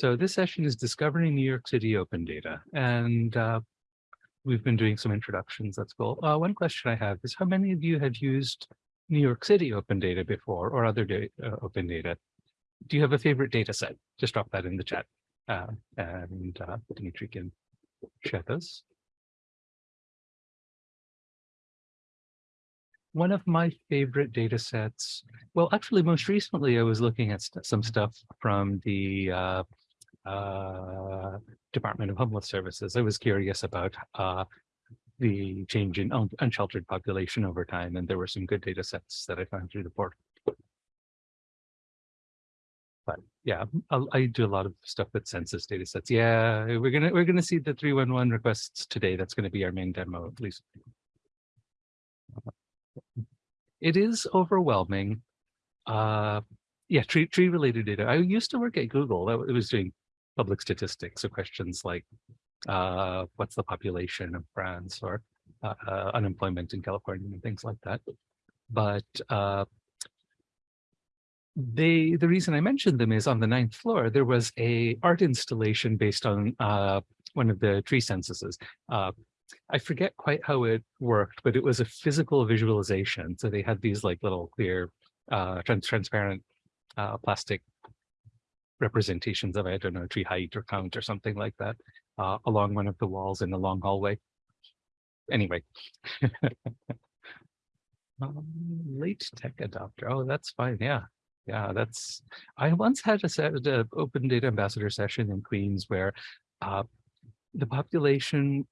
So this session is Discovering New York City Open Data. And uh, we've been doing some introductions. That's cool. Uh, one question I have is how many of you have used New York City Open Data before or other uh, open data? Do you have a favorite data set? Just drop that in the chat. Uh, and uh, Dimitri can share those. One of my favorite data sets, well, actually, most recently, I was looking at st some stuff from the uh, uh, Department of Homeless Services. I was curious about uh, the change in un unsheltered population over time, and there were some good data sets that I found through the portal. But yeah, I'll, I do a lot of stuff with census data sets. Yeah, we're gonna we're gonna see the 311 requests today. That's gonna be our main demo, at least. It is overwhelming. Uh, yeah, tree tree related data. I used to work at Google. That was doing public statistics. So questions like uh, what's the population of France or uh, unemployment in California and things like that. But uh, they the reason I mentioned them is on the ninth floor, there was a art installation based on uh, one of the tree censuses. Uh, I forget quite how it worked, but it was a physical visualization. So they had these like little clear, uh, trans transparent uh, plastic representations of, I don't know, tree height or count or something like that uh, along one of the walls in the long hallway. Anyway. um, late tech adopter. Oh, that's fine. Yeah. Yeah, that's, I once had a set open data ambassador session in Queens where uh, the population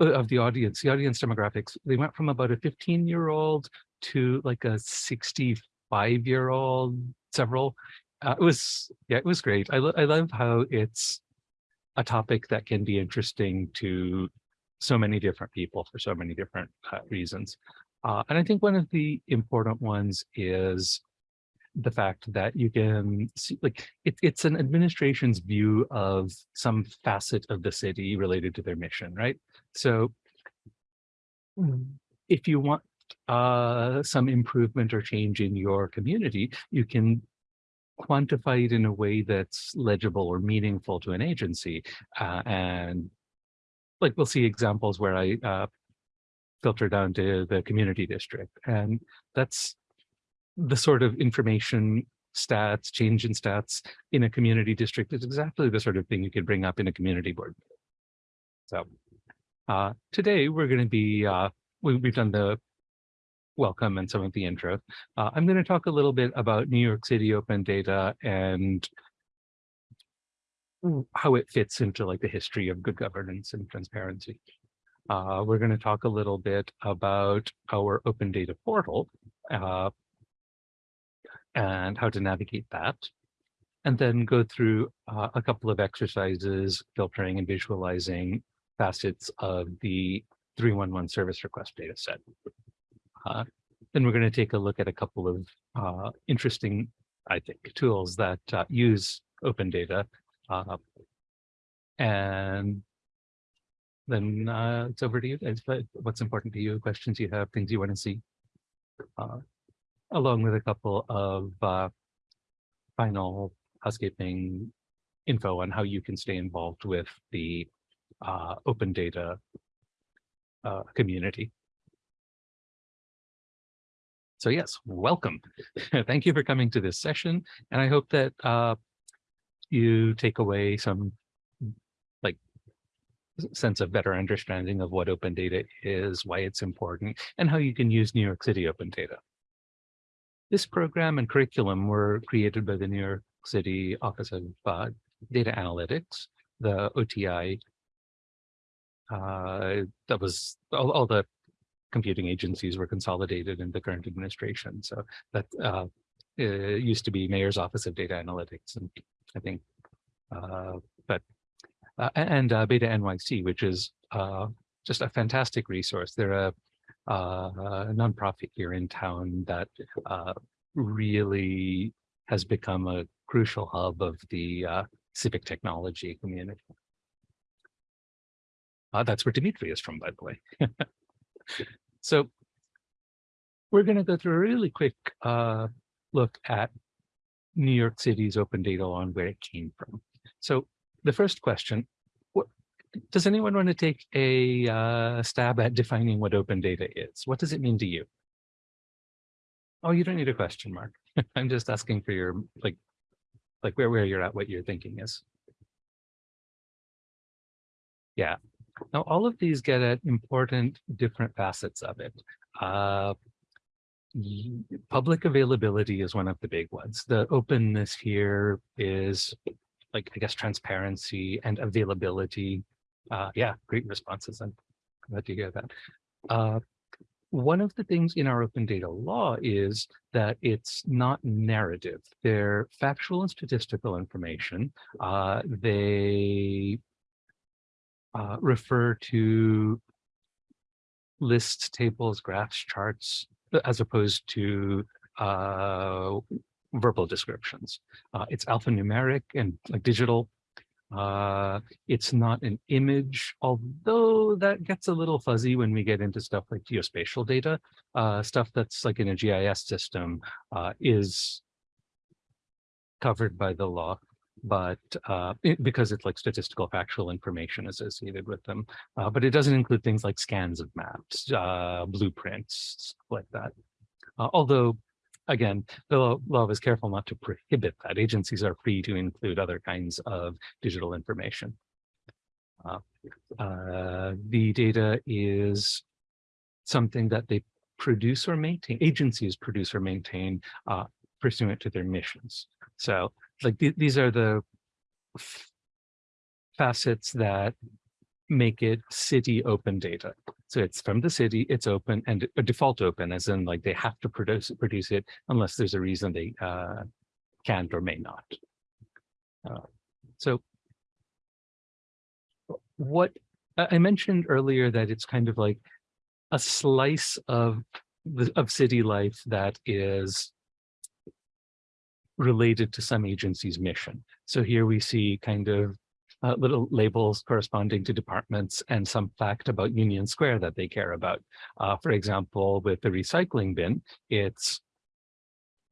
uh, of the audience, the audience demographics, they went from about a 15 year old to like a 65 year old, several. Uh, it was, yeah, it was great. I, lo I love how it's a topic that can be interesting to so many different people for so many different uh, reasons. Uh, and I think one of the important ones is the fact that you can see, like, it, it's an administration's view of some facet of the city related to their mission, right? So if you want uh, some improvement or change in your community, you can quantify it in a way that's legible or meaningful to an agency. Uh, and like we'll see examples where I uh, filter down to the community district. And that's the sort of information stats, change in stats in a community district is exactly the sort of thing you could bring up in a community board. So uh, today we're going to be, uh, we, have done the welcome and some of the intro. Uh, I'm going to talk a little bit about New York City open data and how it fits into like the history of good governance and transparency. Uh, we're going to talk a little bit about our open data portal uh, and how to navigate that. And then go through uh, a couple of exercises, filtering and visualizing facets of the 311 service request data set. Uh, then we're going to take a look at a couple of uh, interesting, I think, tools that uh, use open data. Uh, and then uh, it's over to you. What's important to you, questions you have, things you want to see, along with a couple of final housekeeping info on how you can stay involved with the open data community. So yes, welcome. Thank you for coming to this session. And I hope that uh, you take away some like sense of better understanding of what open data is, why it's important, and how you can use New York City open data. This program and curriculum were created by the New York City Office of uh, Data Analytics, the OTI. Uh, that was all, all the computing agencies were consolidated in the current administration. So that uh, used to be Mayor's Office of Data Analytics, and I think, uh, but uh, and uh, Beta NYC, which is uh, just a fantastic resource. They're a, uh, a nonprofit here in town that really has become a crucial hub of the civic technology community. that's where Dimitri is from, by the way. So we're going to go through a really quick uh, look at New York City's open data law and where it came from. So the first question, what, does anyone want to take a uh, stab at defining what open data is? What does it mean to you? Oh, you don't need a question mark. I'm just asking for your, like, like where, where you're at, what your thinking is. Yeah. Now, all of these get at important different facets of it. Uh, public availability is one of the big ones. The openness here is like, I guess, transparency and availability. Uh, yeah, great responses. I'm glad to hear that. Uh, one of the things in our open data law is that it's not narrative. They're factual and statistical information. Uh, they uh, refer to lists, tables, graphs, charts, as opposed to uh, verbal descriptions. Uh, it's alphanumeric and like digital. Uh, it's not an image, although that gets a little fuzzy when we get into stuff like geospatial data. Uh, stuff that's like in a GIS system uh, is covered by the law but uh, it, because it's like statistical factual information associated with them. Uh, but it doesn't include things like scans of maps, uh, blueprints, like that. Uh, although, again, the law is careful not to prohibit that. Agencies are free to include other kinds of digital information. Uh, uh, the data is something that they produce or maintain, agencies produce or maintain pursuant to their missions. So like th these are the facets that make it city open data. So it's from the city, it's open and a default open, as in like they have to produce produce it unless there's a reason they uh, can't or may not. Uh, so what I mentioned earlier that it's kind of like a slice of the of city life that is related to some agency's mission. So here we see kind of uh, little labels corresponding to departments and some fact about Union Square that they care about. Uh, for example, with the recycling bin, it's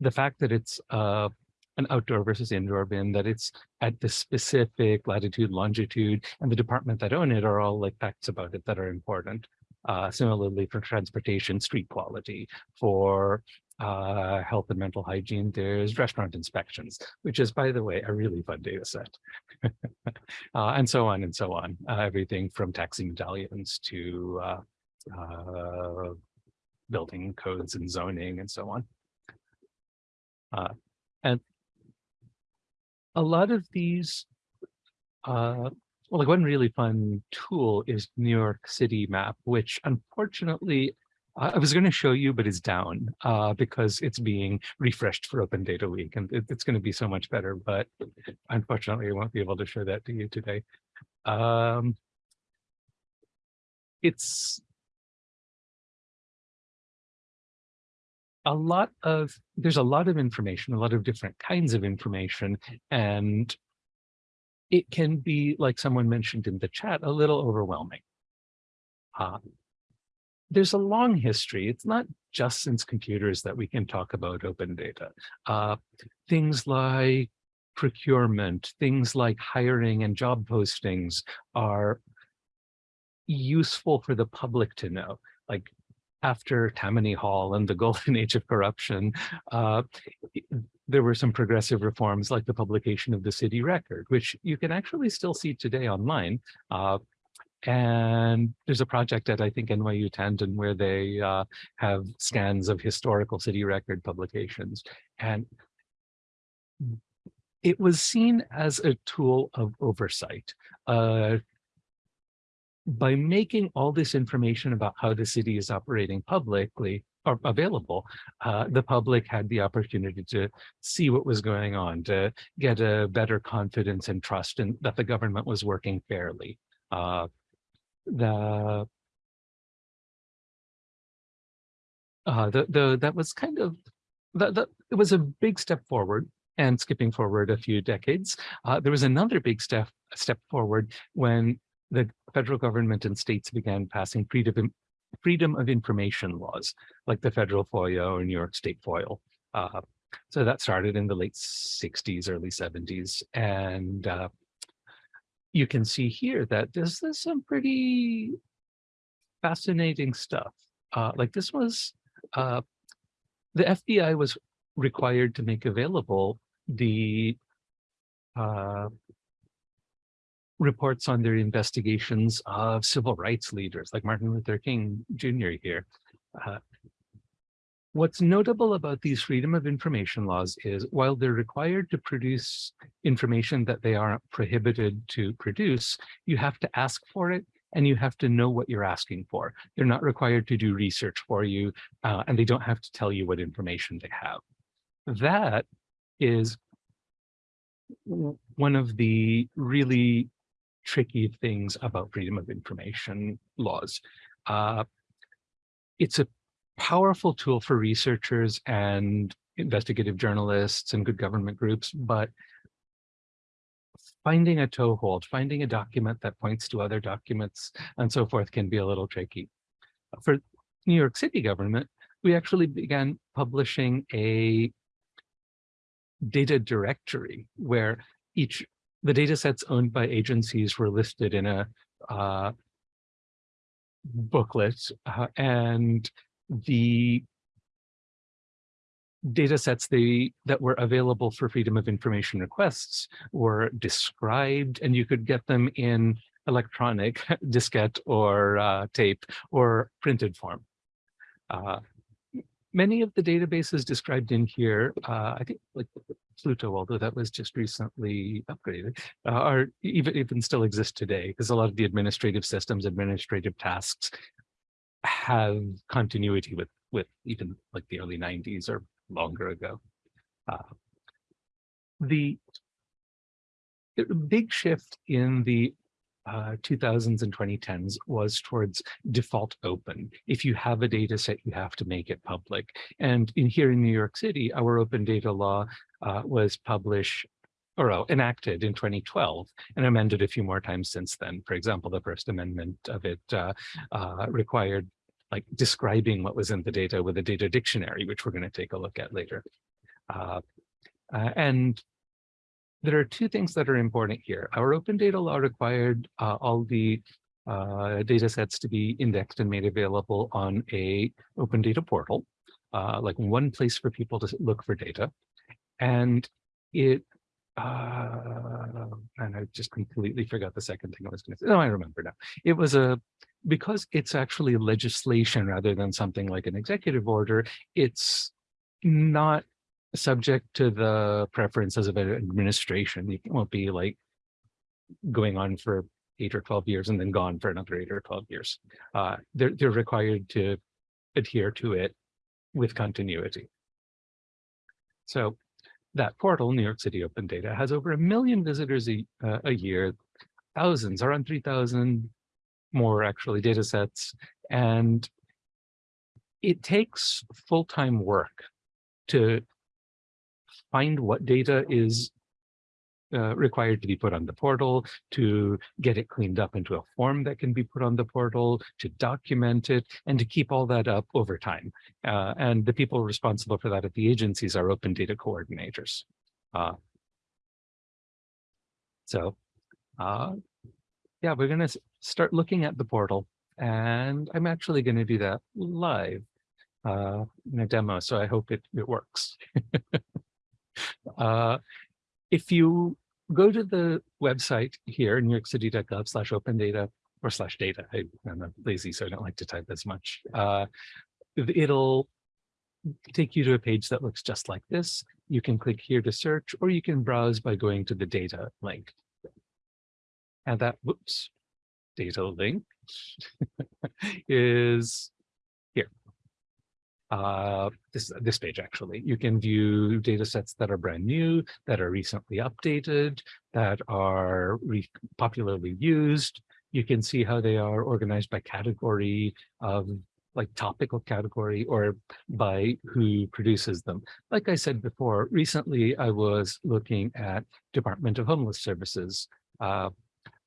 the fact that it's uh, an outdoor versus indoor bin, that it's at the specific latitude, longitude, and the department that own it are all like facts about it that are important. Uh, similarly for transportation, street quality, for uh, health and mental hygiene, there's restaurant inspections, which is, by the way, a really fun data set. uh, and so on and so on. Uh, everything from taxi medallions to uh, uh, building codes and zoning and so on. And a lot of these, well, like one really fun tool is New York City map, which unfortunately I was going to show you, but it's down uh, because it's being refreshed for Open Data Week, and it, it's going to be so much better. But unfortunately, I won't be able to show that to you today. Um, it's a lot of there's a lot of information, a lot of different kinds of information, and it can be, like someone mentioned in the chat, a little overwhelming. Uh, there's a long history. It's not just since computers that we can talk about open data. Uh, things like procurement, things like hiring and job postings are useful for the public to know. Like after Tammany Hall and the golden age of corruption, uh, there were some progressive reforms like the publication of the city record, which you can actually still see today online. Uh, and there's a project at, I think, NYU Tandon where they uh, have scans of historical city record publications. And it was seen as a tool of oversight. Uh, by making all this information about how the city is operating publicly available, uh, the public had the opportunity to see what was going on, to get a better confidence and trust in that the government was working fairly. Uh, the uh, the the that was kind of that that it was a big step forward and skipping forward a few decades uh, there was another big step step forward when the federal government and states began passing freedom freedom of information laws like the federal FOIA or New York State FOIL. Uh, so that started in the late 60s, early 70s, and uh, you can see here that this is some pretty fascinating stuff. Uh, like this was, uh, the FBI was required to make available the uh, reports on their investigations of civil rights leaders like Martin Luther King Jr. here. Uh, what's notable about these freedom of information laws is while they're required to produce information that they are not prohibited to produce, you have to ask for it and you have to know what you're asking for. They're not required to do research for you uh, and they don't have to tell you what information they have. That is one of the really tricky things about freedom of information laws. Uh, it's a powerful tool for researchers and investigative journalists and good government groups, but finding a toehold, finding a document that points to other documents and so forth can be a little tricky. For New York City government, we actually began publishing a data directory where each the data sets owned by agencies were listed in a uh, booklet uh, and the data sets they, that were available for freedom of information requests were described and you could get them in electronic diskette or uh, tape or printed form. Many of the databases described in here, uh, I think like Pluto, although that was just recently upgraded, uh, are even, even still exist today because a lot of the administrative systems, administrative tasks have continuity with, with even like the early 90s or longer ago. Uh, the big shift in the uh, 2000s and 2010s was towards default open. If you have a data set, you have to make it public. And in here in New York City, our open data law uh, was published or oh, enacted in 2012 and amended a few more times since then. For example, the first amendment of it uh, uh, required like describing what was in the data with a data dictionary, which we're going to take a look at later. Uh, uh, and there are two things that are important here. Our open data law required uh, all the uh, data sets to be indexed and made available on a open data portal, uh, like one place for people to look for data. And it, uh, and I just completely forgot the second thing I was going to say. No, I remember now. It was a, because it's actually legislation rather than something like an executive order, it's not subject to the preferences of an administration. You won't be like going on for eight or 12 years and then gone for another eight or 12 years. Uh, they're, they're required to adhere to it with continuity. So that portal, New York City Open Data, has over a million visitors a, uh, a year, thousands, around 3,000 more actually data sets. And it takes full-time work to find what data is uh, required to be put on the portal, to get it cleaned up into a form that can be put on the portal, to document it, and to keep all that up over time. Uh, and the people responsible for that at the agencies are open data coordinators. Uh, so uh, yeah, we're going to start looking at the portal, and I'm actually going to do that live uh, in a demo, so I hope it, it works. Uh, if you go to the website here, newyorkcity.gov slash open data or slash data, I, am lazy, so I don't like to type as much. Uh, it'll take you to a page that looks just like this. You can click here to search, or you can browse by going to the data link. And that, whoops, data link is uh, this, this page actually. You can view data sets that are brand new, that are recently updated, that are popularly used. You can see how they are organized by category of like topical category or by who produces them. Like I said before, recently I was looking at Department of Homeless Services. Uh,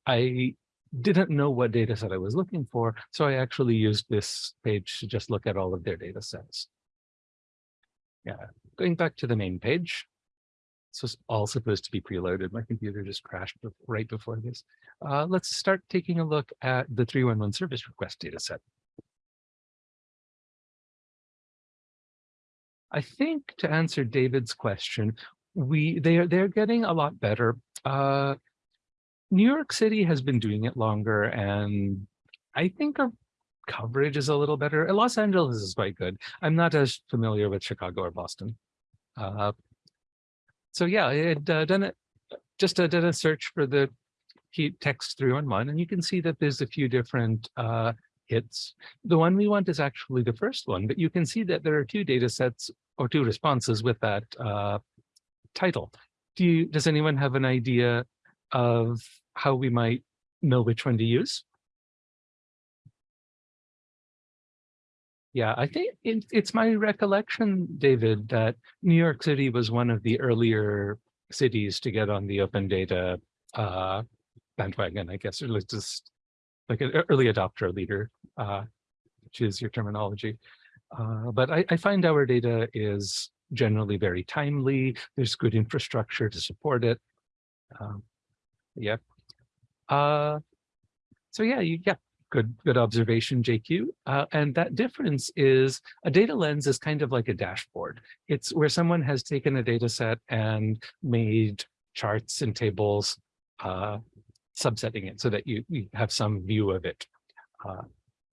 I didn't know what data set I was looking for, so I actually used this page to just look at all of their data sets. Yeah, going back to the main page. This was all supposed to be preloaded. My computer just crashed right before this. Uh, let's start taking a look at the 311 service request data set. I think to answer David's question, we they are they're getting a lot better. Uh, New York City has been doing it longer, and I think our coverage is a little better. Los Angeles is quite good. I'm not as familiar with Chicago or Boston. Uh, so yeah, it uh, done it. Just uh, did a search for the heat text 311, and you can see that there's a few different uh, hits. The one we want is actually the first one, but you can see that there are two data sets or two responses with that uh, title. Do you, does anyone have an idea of how we might know which one to use? Yeah, I think it, it's my recollection, David, that New York City was one of the earlier cities to get on the open data uh, bandwagon, I guess, or just like an early adopter leader, uh, which is your terminology. Uh, but I, I, find our data is generally very timely. There's good infrastructure to support it. Um, yeah. Uh, so yeah, you, yeah, good, good observation, JQ. Uh, and that difference is a data lens is kind of like a dashboard. It's where someone has taken a data set and made charts and tables uh, subsetting it so that you, you have some view of it. Uh,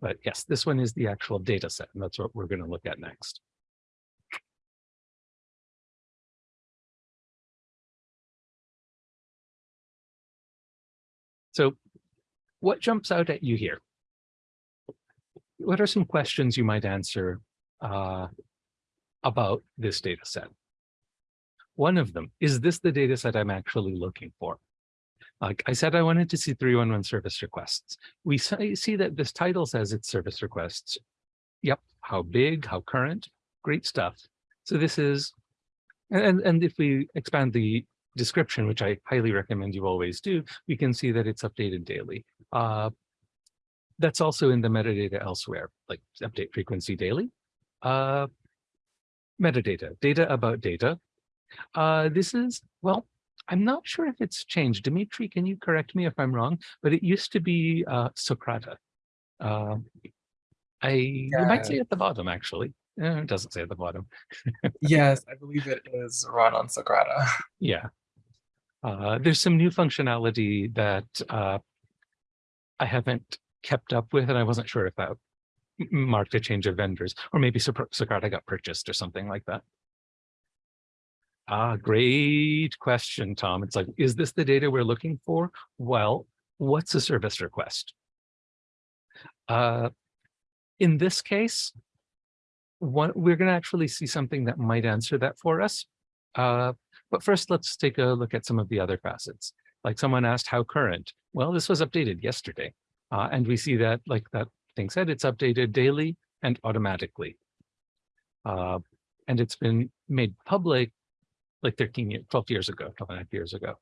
but yes, this one is the actual data set, and that's what we're going to look at next. So what jumps out at you here? What are some questions you might answer uh, about this data set? One of them, is this the data set I'm actually looking for? Like I said, I wanted to see 311 service requests. We see that this title says it's service requests. Yep, how big, how current, great stuff. So this is, and, and if we expand the description, which I highly recommend you always do, we can see that it's updated daily. Uh, that's also in the metadata elsewhere, like update frequency daily. Uh, metadata, data about data. Uh, this is, well, I'm not sure if it's changed. Dimitri, can you correct me if I'm wrong? But it used to be uh, Socrata. Uh, I yeah. you might say at the bottom actually. Eh, it doesn't say at the bottom. yes, I believe it is run on Socrata. Yeah. Uh, there's some new functionality that uh, I haven't kept up with, and I wasn't sure if that marked a change of vendors, or maybe Socrata got purchased or something like that. Ah, great question, Tom. It's like, is this the data we're looking for? Well, what's a service request? Uh, in this case, one, we're going to actually see something that might answer that for us. Uh, but first, let's take a look at some of the other facets. Like someone asked how current. Well, this was updated yesterday. Uh, and we see that, like that thing said, it's updated daily and automatically. Uh, and it's been made public like 13 years, 12 years ago, 12 and a half years ago.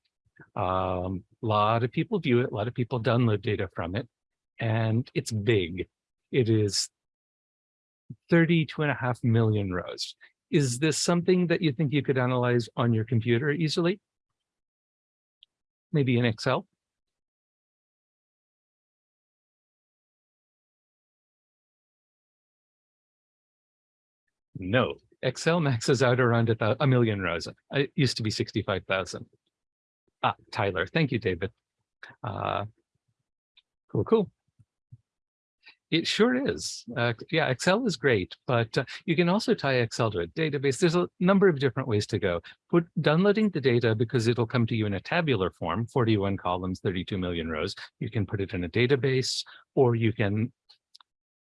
A um, lot of people view it, a lot of people download data from it, and it's big. It is 32 and a half million rows. Is this something that you think you could analyze on your computer easily? Maybe in Excel? No, Excel maxes out around a, a million rows. It used to be 65,000. Ah, Tyler. Thank you, David. Uh, cool, cool. It sure is. Uh, yeah, Excel is great, but uh, you can also tie Excel to a database. There's a number of different ways to go. Put downloading the data because it'll come to you in a tabular form, 41 columns, 32 million rows. You can put it in a database, or you can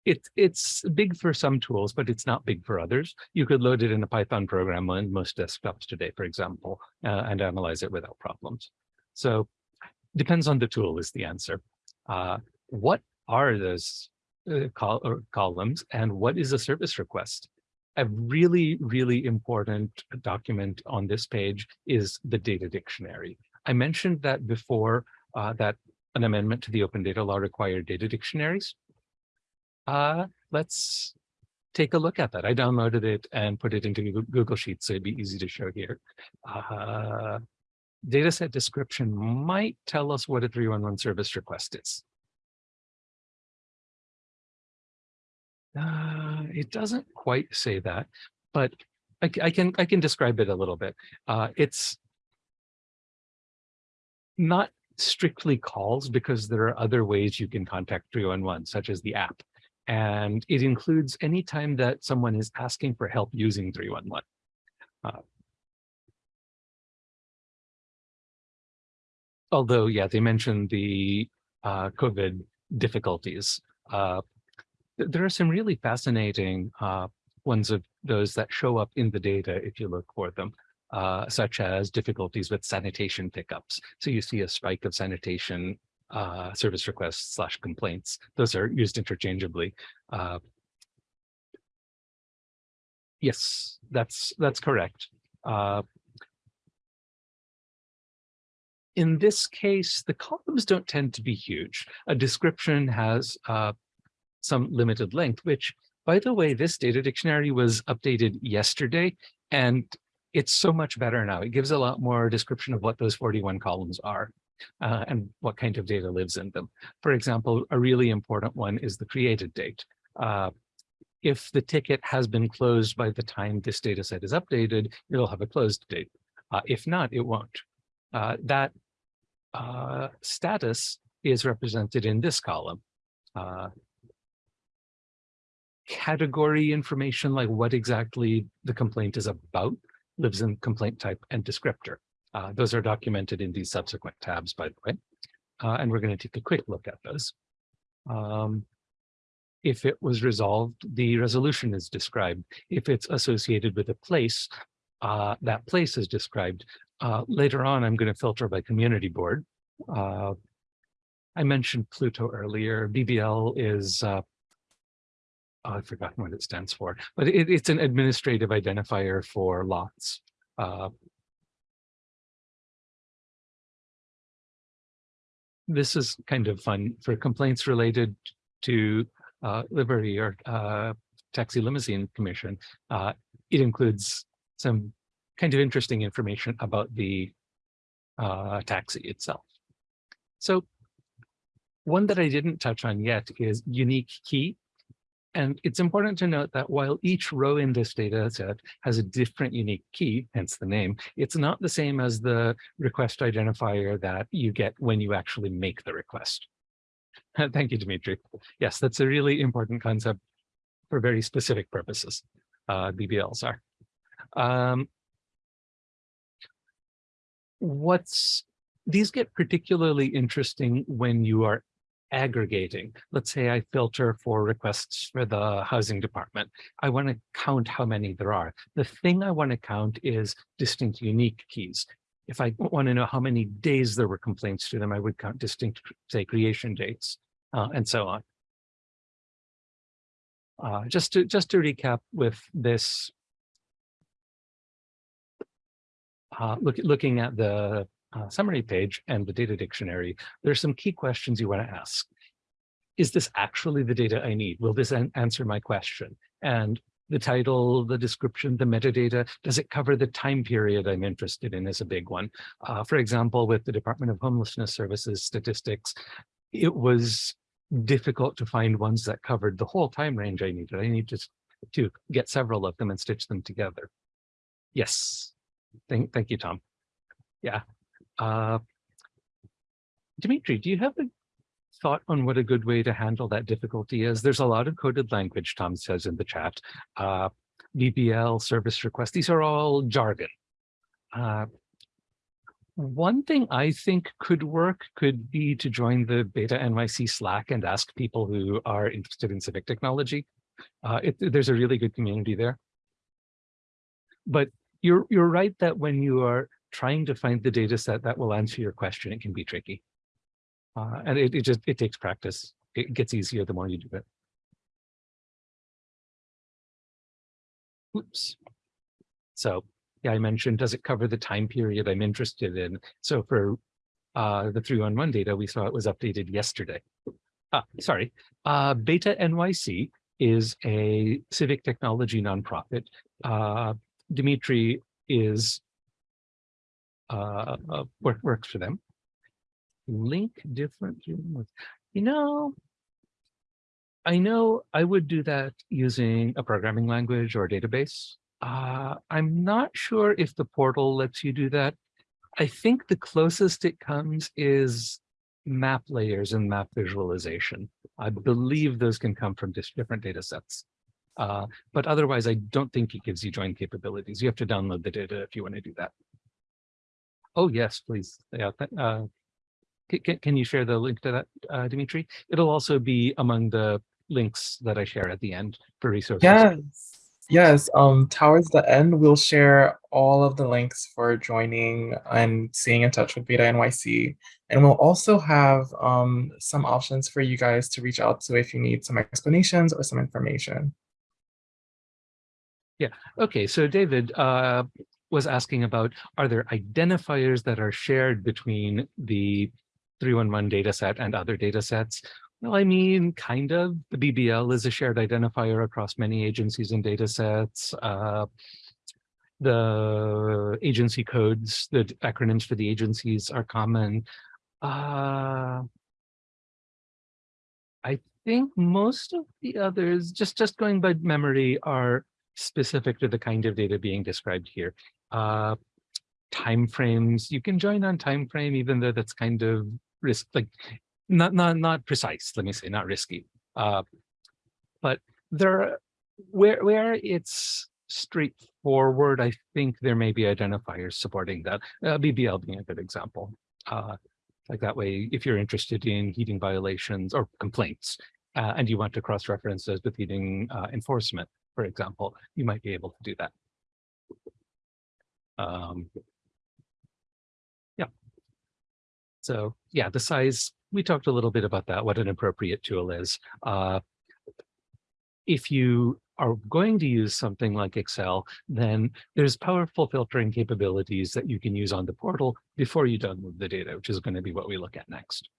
it, it's big for some tools, but it's not big for others. You could load it in a Python program on most desktops today, for example, uh, and analyze it without problems. So depends on the tool is the answer. Uh, what are those uh, col columns and what is a service request? A really, really important document on this page is the data dictionary. I mentioned that before uh, that an amendment to the open data law required data dictionaries. Uh, let's take a look at that. I downloaded it and put it into Google- Google Sheets, so it'd be easy to show here. Uh, dataset description might tell us what a 311 service request is. Uh, it doesn't quite say that, but I can I can describe it a little bit. Uh, it's not strictly calls because there are other ways you can contact 311, such as the app. And it includes any time that someone is asking for help using 311. Uh, although, yeah, they mentioned the uh, COVID difficulties. Th- there are some really fascinating uh, ones of those that show up in the data if you look for them, uh, such as difficulties with sanitation pickups. So you see a spike of sanitation uh, service requests slash complaints. Those are used interchangeably. Uh, yes, that's that's correct. Uh, in this case, the columns don't tend to be huge. A description has uh, some limited length, which, by the way, this data dictionary was updated yesterday, and it's so much better now. It gives a lot more description of what those 41 columns are uh, and what kind of data lives in them. For example, a really important one is the created date. Uh, if the ticket has been closed by the time this data set is updated, it'll have a closed date. Uh, if not, it won't. Uh, that uh, status is represented in this column. Category information, like what exactly the complaint is about, lives in complaint type and descriptor. Uh, those are documented in these subsequent tabs, by the way. Uh, and we're going to take a quick look at those. Um, if it was resolved, the resolution is described. If it's associated with a place, uh, that place is described. Uh, later on, I'm going to filter by community board. Uh, I mentioned Pluto earlier. BBL is, uh, oh, I've forgotten what it stands for, but it, it's an administrative identifier for lots. Uh, this is kind of fun for complaints related to uh, livery or uh, taxi limousine commission. Uh, it includes some kind of interesting information about the uh, taxi itself. So one that I didn't touch on yet is unique key. And it's important to note that while each row in this data set has a different unique key, hence the name, it's not the same as the request identifier that you get when you actually make the request. Thank you, Dimitri. Yes, that's a really important concept for very specific purposes. Uh, BBLs are. Um, what's these get particularly interesting when you are aggregating. Let's say I filter for requests for the housing department. I want to count how many there are. The thing I want to count is distinct unique keys. If I want to know how many days there were complaints to them, I would count distinct, say, creation dates, uh, and so on. Uh, just to just to recap with this, uh, look, looking at the uh, summary page and the data dictionary, there's some key questions you want to ask. Is this actually the data I need? Will this an answer my question? And the title, the description, the metadata, does it cover the time period I'm interested in is a big one. Uh, for example, with the Department of Homelessness Services statistics, it was difficult to find ones that covered the whole time range I needed. I need to, to get several of them and stitch them together. Yes, thank, thank you, Tom. Yeah, uh, Dimitri, do you have a thought on what a good way to handle that difficulty is? There's a lot of coded language, Tom says in the chat. Uh, BBL, service request, these are all jargon. Uh, one thing I think could work could be to join the Beta NYC Slack and ask people who are interested in civic technology. Uh, it, there's a really good community there. But you're you're right that when you are trying to find the data set that will answer your question, it can be tricky. Uh, and it, it just, it takes practice. It gets easier the more you do it. Oops. So yeah, I mentioned, does it cover the time period I'm interested in? So for uh, the 311 data, we saw it was updated yesterday. Ah, sorry, uh, Beta NYC is a civic technology nonprofit. Uh, Dimitri is uh, uh, work, works for them. Link different, you know, I know I would do that using a programming language or database. Uh, I'm not sure if the portal lets you do that. I think the closest it comes is map layers and map visualization. I believe those can come from different data sets. Uh, but otherwise, I don't think it gives you join capabilities. You have to download the data if you want to do that. Oh, yes, please. Yeah. Uh, can, can you share the link to that, uh, Dimitri? It'll also be among the links that I share at the end for resources. Yes. Yes. Um, towards the end, we'll share all of the links for joining and staying in touch with Beta NYC. And we'll also have um, some options for you guys to reach out to if you need some explanations or some information. Yeah, okay, so David uh, was asking about, are there identifiers that are shared between the 311 data set and other data sets? Well, I mean, kind of. The BBL is a shared identifier across many agencies and data sets. Uh, the agency codes, the acronyms for the agencies are common. Uh, I think most of the others, just, just going by memory, are specific to the kind of data being described here. Uh, timeframes, you can join on time frame, even though that's kind of risk, like not not not precise. Let me say, not risky. Uh, but there, where where it's straightforward, I think there may be identifiers supporting that. Uh, BBL being a good example. Uh, like that way, if you're interested in heating violations or complaints, uh, and you want to cross-reference those with heating uh, enforcement, for example, you might be able to do that. Um, yeah. So yeah, the size, we talked a little bit about that, what an appropriate tool is. Uh, if you are going to use something like Excel, then there's powerful filtering capabilities that you can use on the portal before you download the data, which is going to be what we look at next.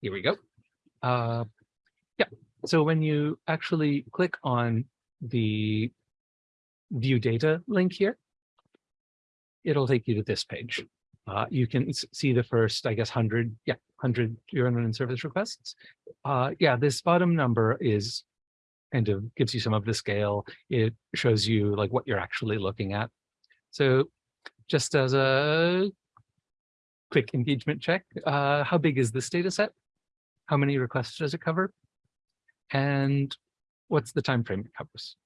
Here we go. Uh, yeah, so when you actually click on the view data link here, it'll take you to this page. Uh, you can see the first, I guess, 100, yeah, 100 urine and service requests. Uh, yeah, this bottom number is kind of gives you some of the scale. It shows you like what you're actually looking at. So just as a quick engagement check, uh, how big is this data set? How many requests does it cover? And what's the time frame it covers?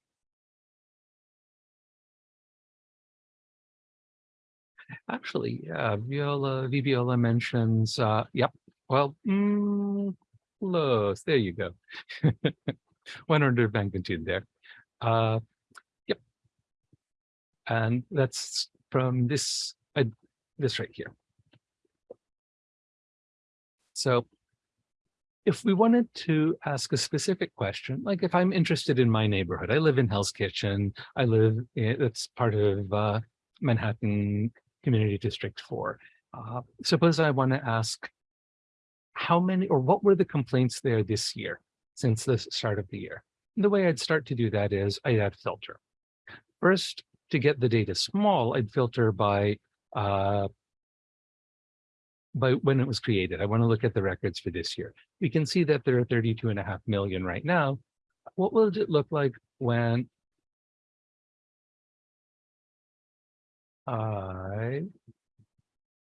Actually, yeah, Viola, mentions, uh, yep, well, mm, close, there you go. One order of magnitude there. Uh, yep. And that's from this, uh, this right here. So if we wanted to ask a specific question, like if I'm interested in my neighborhood, I live in Hell's Kitchen, I live, in, it's part of uh, Manhattan Community District 4. Uh, suppose I want to ask how many or what were the complaints there this year since the start of the year? And the way I'd start to do that is I'd add filter. First, to get the data small, I'd filter by uh, by when it was created. I want to look at the records for this year. We can see that there are 32 and a half million right now. What will it look like when I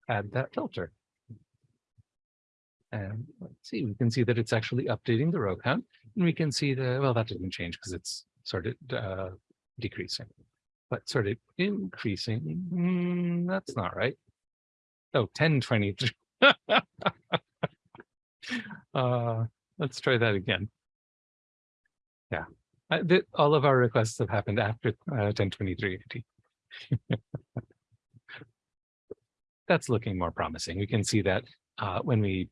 add that filter? And let's see, we can see that it's actually updating the row count. And we can see the, well, that didn't change because it's sort of uh, decreasing, but sort of increasing. Mm, that's not right. Oh, 1023. uh, let's try that again. Yeah, I, th all of our requests have happened after uh, 1023. That's looking more promising. We can see that uh, when we,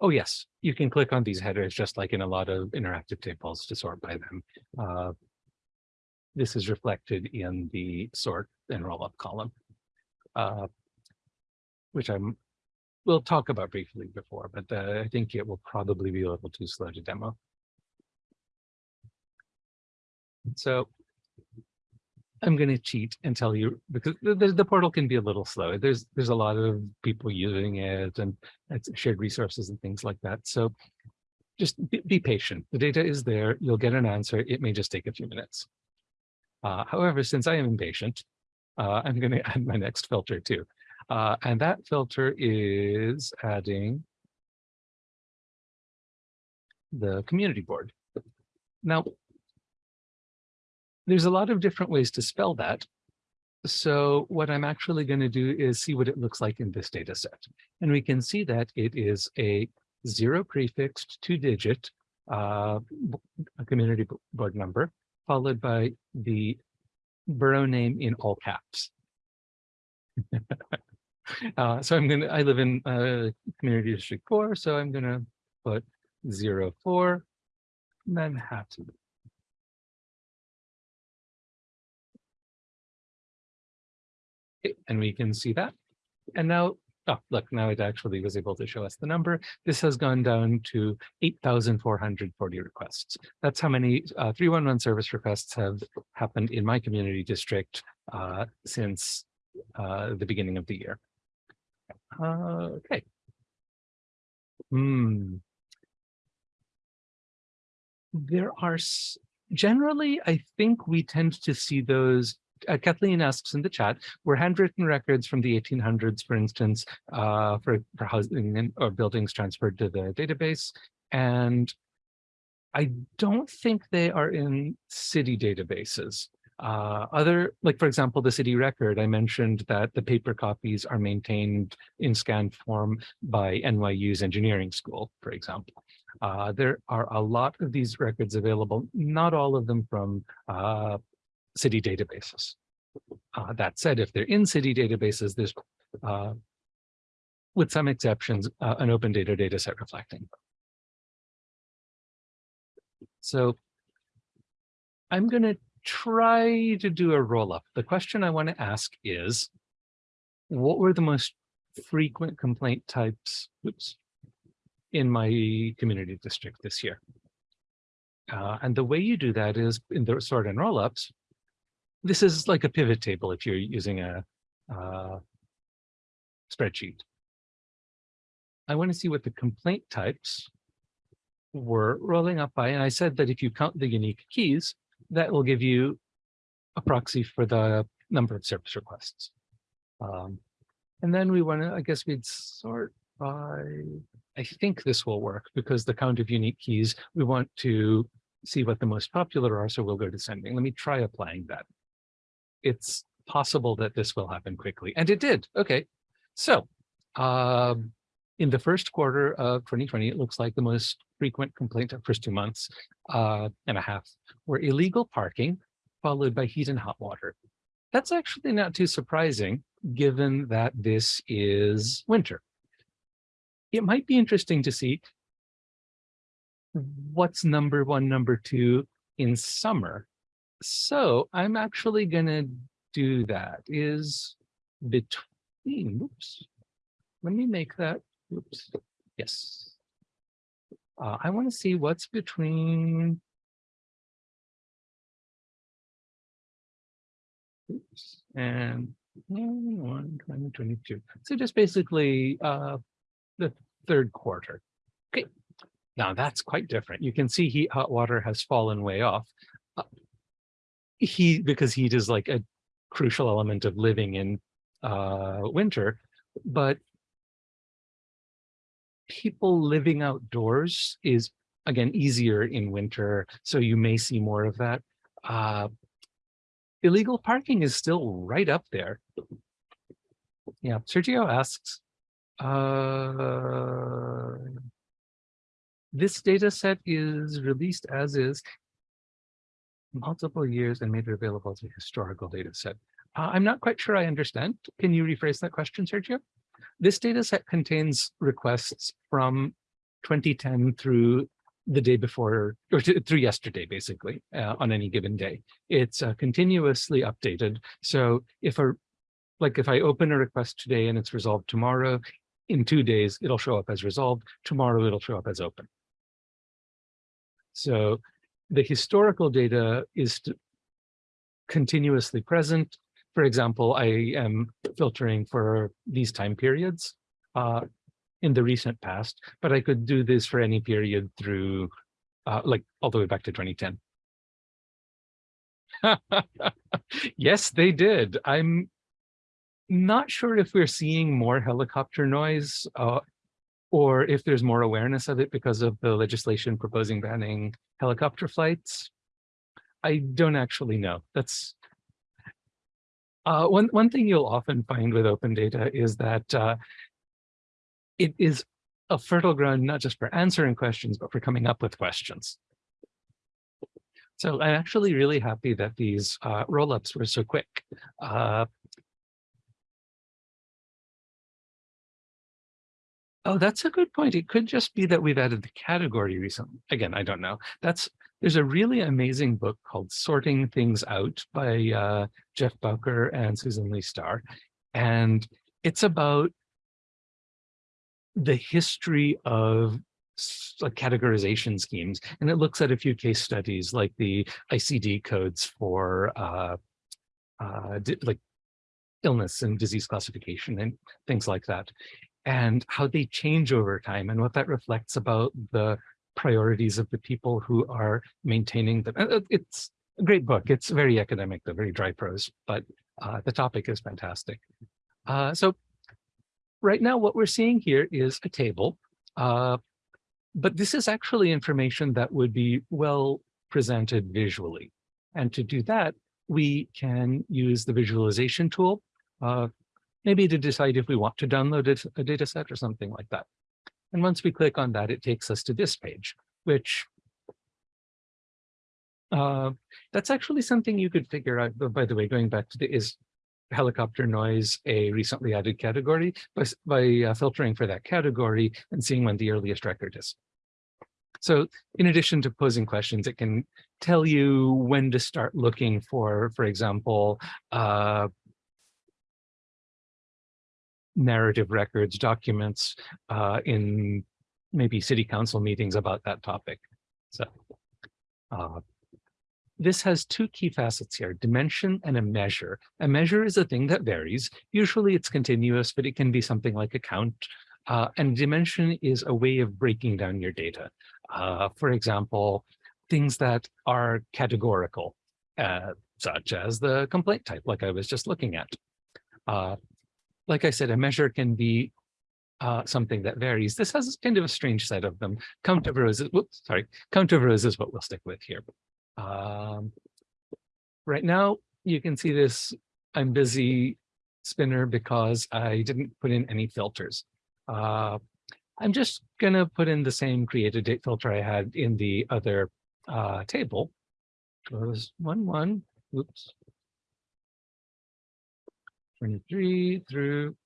oh yes, you can click on these headers just like in a lot of interactive tables to sort by them. Uh, this is reflected in the sort and roll up column. Uh, which I'm we'll talk about briefly before, but uh, I think it will probably be a little too slow to demo. So I'm going to cheat and tell you because the, the, portal can be a little slow. There's there's a lot of people using it and it's shared resources and things like that. So just be, be patient. The data is there. You'll get an answer. It may just take a few minutes. Uh, however, since I am impatient, uh, I'm going to add my next filter too. Uh, and that filter is adding the community board. Now, there's a lot of different ways to spell that. So what I'm actually going to do is see what it looks like in this data set. And we can see that it is a zero prefixed two digit uh, community board number, followed by the borough name in all caps. uh, so I'm going to, I live in uh, community district four, so I'm going to put zero four Manhattan. Okay, and we can see that. And now, oh, look, now it actually was able to show us the number. This has gone down to 8,440 requests. That's how many uh, 311 service requests have happened in my community district uh, since uh, the beginning of the year. Uh, okay. Hmm. There are generally, I think we tend to see those uh, Kathleen asks in the chat, were handwritten records from the 1800s, for instance, uh, for, for housing or buildings transferred to the database. And I don't think they are in city databases. Uh, other, like for example, the city record, I mentioned that the paper copies are maintained in scanned form by NYU's engineering school, for example. Uh, there are a lot of these records available, not all of them from uh, city databases. Uh, that said, if they're in city databases, there's, uh, with some exceptions, uh, an open data data set reflecting. So I'm going to try to do a roll up. The question I want to ask is, what were the most frequent complaint types oops, in my community district this year? Uh, and the way you do that is in the sort and roll-ups, this is like a pivot table if you're using a uh, spreadsheet. I want to see what the complaint types were rolling up by. And I said that if you count the unique keys, that will give you a proxy for the number of service requests. Um, and then we want to, I guess we'd sort by, I think this will work because the count of unique keys, we want to see what the most popular are. So we'll go descending. Let me try applying that. It's possible that this will happen quickly. And it did. Okay. So um, in the first quarter of 2020, it looks like the most frequent complaint of first two months uh, and a half were illegal parking, followed by heat and hot water. That's actually not too surprising, given that this is winter. It might be interesting to see what's number one, number two in summer. So I'm actually going to do that is between, oops, let me make that, oops, yes. Uh, I want to see what's between oops, and 1, 2022. So just basically uh, the third quarter. Okay, now that's quite different. You can see heat hot water has fallen way off. Uh, he because heat is like a crucial element of living in uh, winter, but people living outdoors is again easier in winter, so you may see more of that. Uh, illegal parking is still right up there. Yeah, Sergio asks, uh, this data set is released as is multiple years and made it available as a historical data set. Uh, I'm not quite sure I understand. Can you rephrase that question, Sergio? This data set contains requests from 2010 through the day before, or through yesterday, basically, uh, on any given day. It's uh, continuously updated. So if a, like if I open a request today and it's resolved tomorrow, in two days, it'll show up as resolved. Tomorrow, it'll show up as open. So the historical data is continuously present. For example, I am filtering for these time periods uh, in the recent past, but I could do this for any period through uh, like all the way back to 2010. yes, they did. I'm not sure if we're seeing more helicopter noise uh, or if there's more awareness of it because of the legislation proposing banning helicopter flights. I don't actually know. That's uh, one, one thing you'll often find with open data is that uh, it is a fertile ground, not just for answering questions, but for coming up with questions. So I'm actually really happy that these uh, roll-ups were so quick. Uh, Oh, that's a good point. It could just be that we've added the category recently. Again, I don't know. That's there's a really amazing book called Sorting Things Out by uh, Jeff Bowker and Susan Leigh Star. And it's about the history of categorization schemes. And it looks at a few case studies like the ICD codes for uh, uh, like illness and disease classification and things like that and how they change over time and what that reflects about the priorities of the people who are maintaining them. Uh, it's a great book. It's very academic, though, very dry prose, but uh, the topic is fantastic. Uh, so right now, what we're seeing here is a table, uh, but this is actually information that would be well presented visually. And to do that, we can use the visualization tool. Uh, maybe to decide if we want to download a data set or something like that. And once we click on that, it takes us to this page, which uh, that's actually something you could figure out. But by the way, going back to the is helicopter noise a recently added category by, by uh, filtering for that category and seeing when the earliest record is. So in addition to posing questions, it can tell you when to start looking for, for example, uh, narrative records, documents uh, in maybe city council meetings about that topic. So uh, this has two key facets here, dimension and a measure. A measure is a thing that varies. Usually it's continuous, but it can be something like a count. Uh, and dimension is a way of breaking down your data. Uh, for example, things that are categorical, uh, such as the complaint type, like I was just looking at. Like I said, a measure can be uh, something that varies. This has kind of a strange set of them. Count of roses, whoops, sorry, count of rows is what we'll stick with here. Um, right now, you can see this, I'm busy spinner because I didn't put in any filters. Uh, I'm just gonna put in the same created date filter I had in the other uh, table. It was one, one, oops, 23 through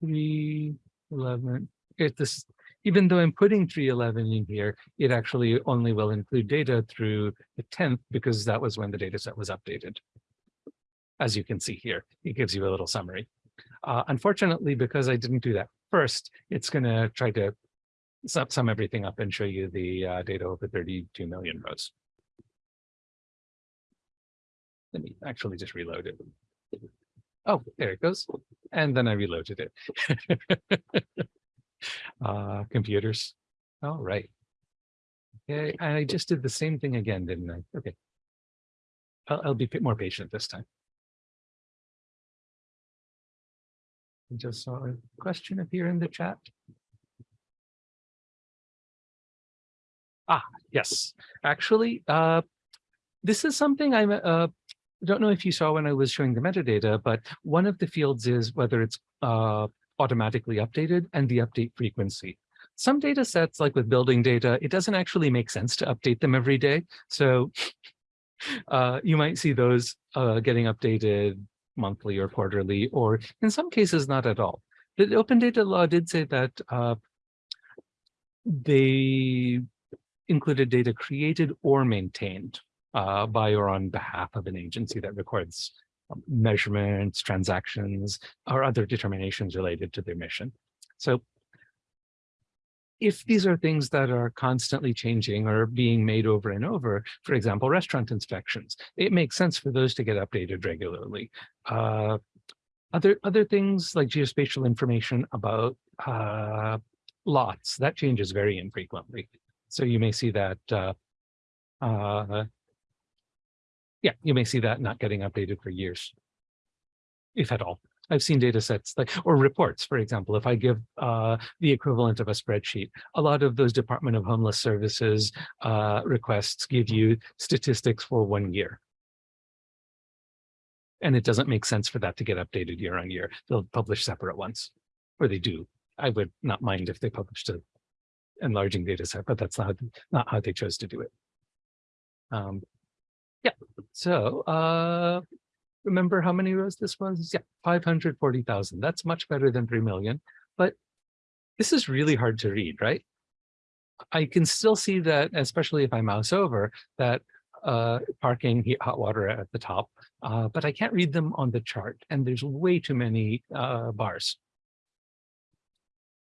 311. It this, even though I'm putting 311 in here, it actually only will include data through the 10th because that was when the data set was updated. As you can see here, it gives you a little summary. Uh, unfortunately, because I didn't do that first, it's going to try to sum, sum everything up and show you the uh, data over 32 million rows. Let me actually just reload it. Oh, there it goes. And then I reloaded it. uh, computers. All right. Okay, I just did the same thing again, didn't I? Okay. I'll, I'll be more patient this time. I just saw a question appear in the chat. Ah, yes. Actually, uh, this is something I'm uh, I don't know if you saw when I was showing the metadata, but one of the fields is whether it's uh, automatically updated and the update frequency. Some data sets, like with building data, it doesn't actually make sense to update them every day. So uh, you might see those uh, getting updated monthly or quarterly, or in some cases, not at all. The open data law did say that uh, they included data created or maintained uh, by or on behalf of an agency that records um, measurements, transactions, or other determinations related to their mission. So if these are things that are constantly changing or being made over and over, for example, restaurant inspections, it makes sense for those to get updated regularly. Uh, other, other things like geospatial information about uh, lots, that changes very infrequently. So you may see that, uh, uh, yeah, you may see that not getting updated for years, if at all. I've seen data sets like or reports, for example, if I give uh, the equivalent of a spreadsheet, a lot of those Department of Homeless Services uh, requests give you statistics for one year. And it doesn't make sense for that to get updated year on year. They'll publish separate ones, or they do. I would not mind if they published a enlarging data set, but that's not, not how they chose to do it. Um, yeah, so uh, remember how many rows this was? Yeah, 540,000. That's much better than 3 million, but this is really hard to read, right? I can still see that, especially if I mouse over, that uh, parking, heat, hot water at the top, uh, but I can't read them on the chart, and there's way too many uh, bars.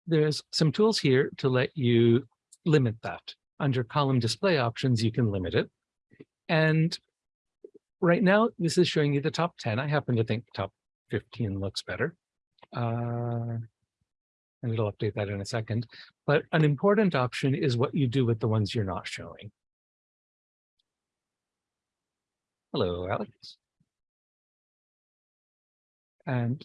There's some tools here to let you limit that. Under column display options, you can limit it. And right now, this is showing you the top 10. I happen to think top 15 looks better. Uh, and it'll update that in a second. But an important option is what you do with the ones you're not showing. Hello, Alex. And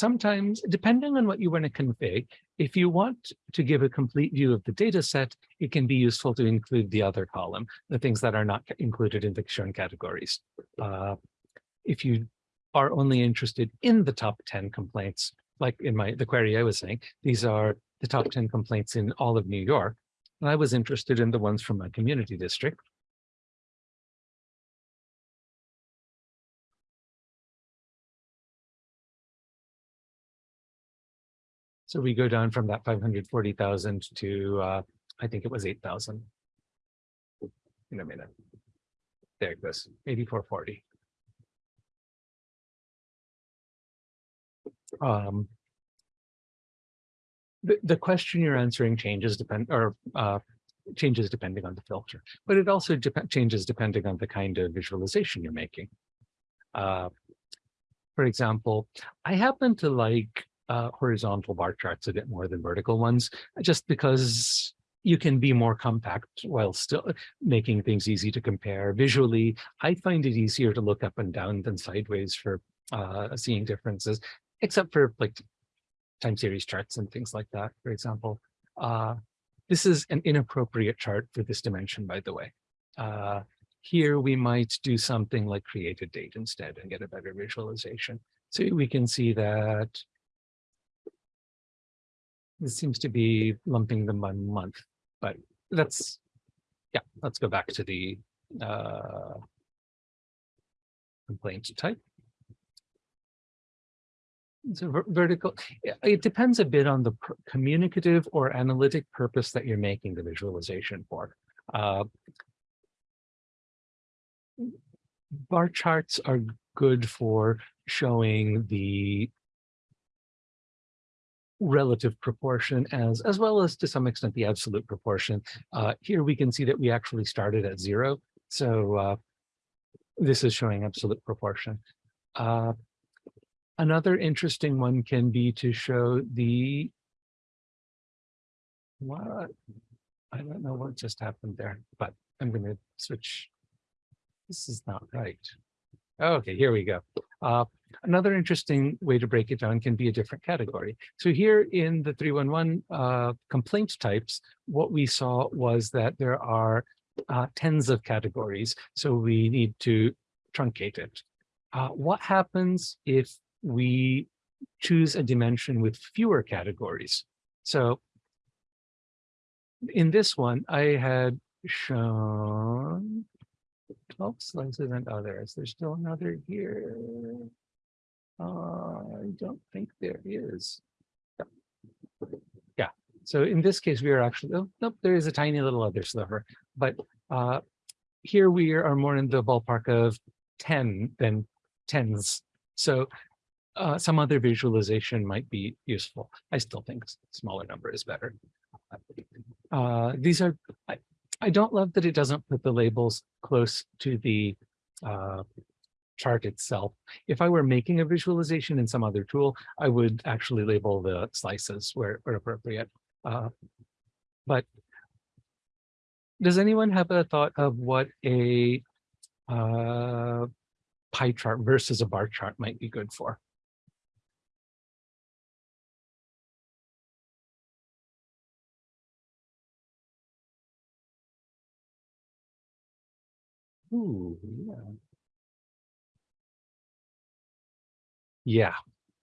sometimes, depending on what you want to config, if you want to give a complete view of the data set, it can be useful to include the other column, the things that are not included in the shown categories. Uh, if you are only interested in the top 10 complaints, like in my the query I was saying, these are the top 10 complaints in all of New York. And I was interested in the ones from my community district. So we go down from that 540,000 to, uh, I think it was 8,000. In a minute. There it goes, 8440. Um, the, the question you're answering changes depend or uh, changes depending on the filter, but it also dep changes depending on the kind of visualization you're making. Uh, for example, I happen to like uh, horizontal bar charts a bit more than vertical ones, just because you can be more compact while still making things easy to compare. Visually, I find it easier to look up and down than sideways for uh, seeing differences, except for like time series charts and things like that, for example. Uh, this is an inappropriate chart for this dimension, by the way. Uh, here we might do something like create a date instead and get a better visualization. So we can see that this seems to be lumping them by month, but let's, yeah, let's go back to the uh, complaint type. So ver vertical, it depends a bit on the communicative or analytic purpose that you're making the visualization for. Uh, bar charts are good for showing the relative proportion as as well as to some extent the absolute proportion. Uh, here we can see that we actually started at zero. So uh, this is showing absolute proportion. Uh, another interesting one can be to show the what I don't know what just happened there, but I'm going to switch. This is not right. Okay, here we go. Another interesting way to break it down can be a different category. So here in the 311 uh, complaint types, what we saw was that there are uh, tens of categories. So we need to truncate it. Uh, what happens if we choose a dimension with fewer categories? So in this one, I had shown 12 slices and others. There's still another here. I don't think there is. Yeah. yeah. So in this case, we are actually, oh, nope, there is a tiny little other sliver. But uh, here we are more in the ballpark of 10 than tens. So uh, some other visualization might be useful. I still think smaller number is better. Uh, these are, I, I don't love that it doesn't put the labels close to the uh, chart itself. If I were making a visualization in some other tool, I would actually label the slices where, where appropriate. Uh, but does anyone have a thought of what a uh, pie chart versus a bar chart might be good for? Ooh, yeah. Yeah,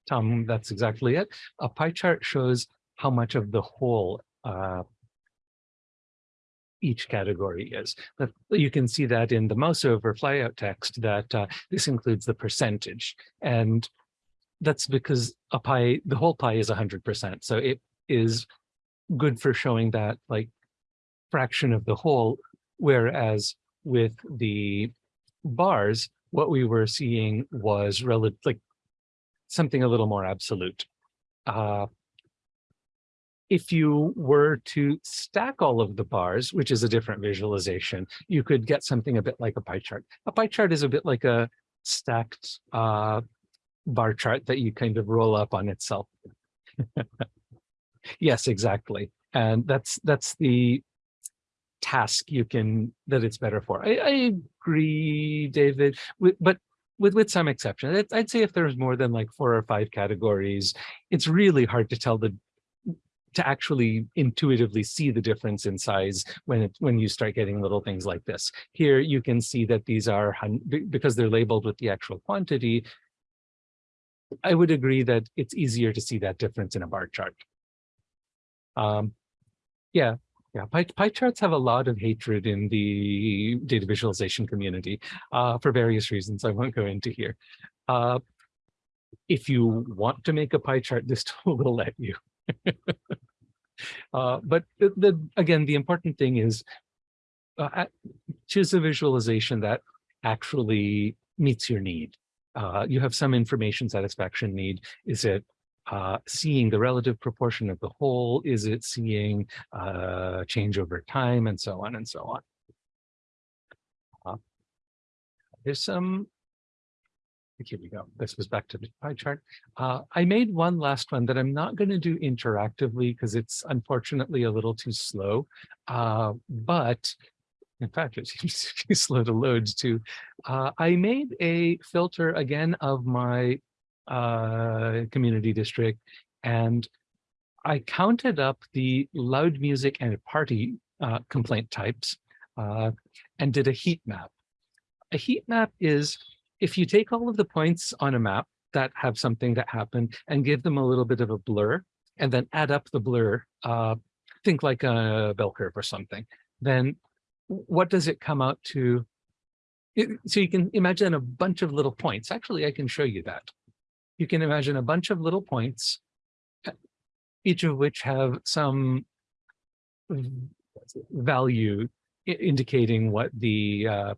Tom, that's exactly it. A pie chart shows how much of the whole uh, each category is. But you can see that in the mouse over flyout text that uh, this includes the percentage. And that's because a pie, the whole pie is 100%. So it is good for showing that like fraction of the whole, whereas with the bars, what we were seeing was relative, like something a little more absolute. Uh, if you were to stack all of the bars, which is a different visualization, you could get something a bit like a pie chart. A pie chart is a bit like a stacked uh, bar chart that you kind of roll up on itself. yes, exactly. And that's that's the task you can that it's better for. I, I agree, David, but with with some exception. I'd, say if there's more than like four or five categories, it's really hard to tell the to actually intuitively see the difference in size when it when you start getting little things like this. Here you can see that these are because they're labeled with the actual quantity. I would agree that it's easier to see that difference in a bar chart. Um, yeah, yeah, pie, pie charts have a lot of hatred in the data visualization community uh, for various reasons I won't go into here. Uh, if you want to make a pie chart, this tool will let you. uh, but the, the again, the important thing is uh, choose a visualization that actually meets your need. Uh, you have some information satisfaction need. Is it uh, seeing the relative proportion of the whole? Is it seeing uh, change over time and so on and so on? Uh, there's some, here we go. This was back to the pie chart. Uh, I made one last one that I'm not going to do interactively because it's unfortunately a little too slow. Uh, but in fact, it seems to be slow to load too. Uh, I made a filter again of my uh, community district and I counted up the loud music and party uh, complaint types uh, and did a heat map. A heat map is if you take all of the points on a map that have something that happened and give them a little bit of a blur and then add up the blur, uh, think like a bell curve or something, then what does it come out to? It- so you can imagine a bunch of little points. Actually, I can show you that. You can imagine a bunch of little points, each of which have some value indicating what the uh,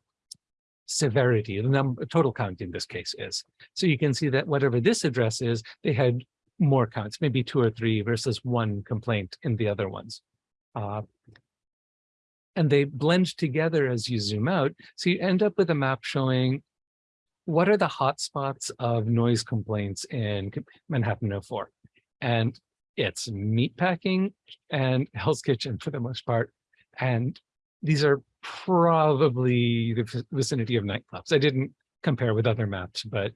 severity, the number, total count in this case is. So you can see that whatever this address is, they had more counts, maybe two or three versus one complaint in the other ones. Uh, and they blend together as you zoom out. So you end up with a map showing what are the hotspots of noise complaints in Manhattan 04. And it's meatpacking and Hell's Kitchen for the most part. And these are probably the vicinity of nightclubs. I didn't compare with other maps, but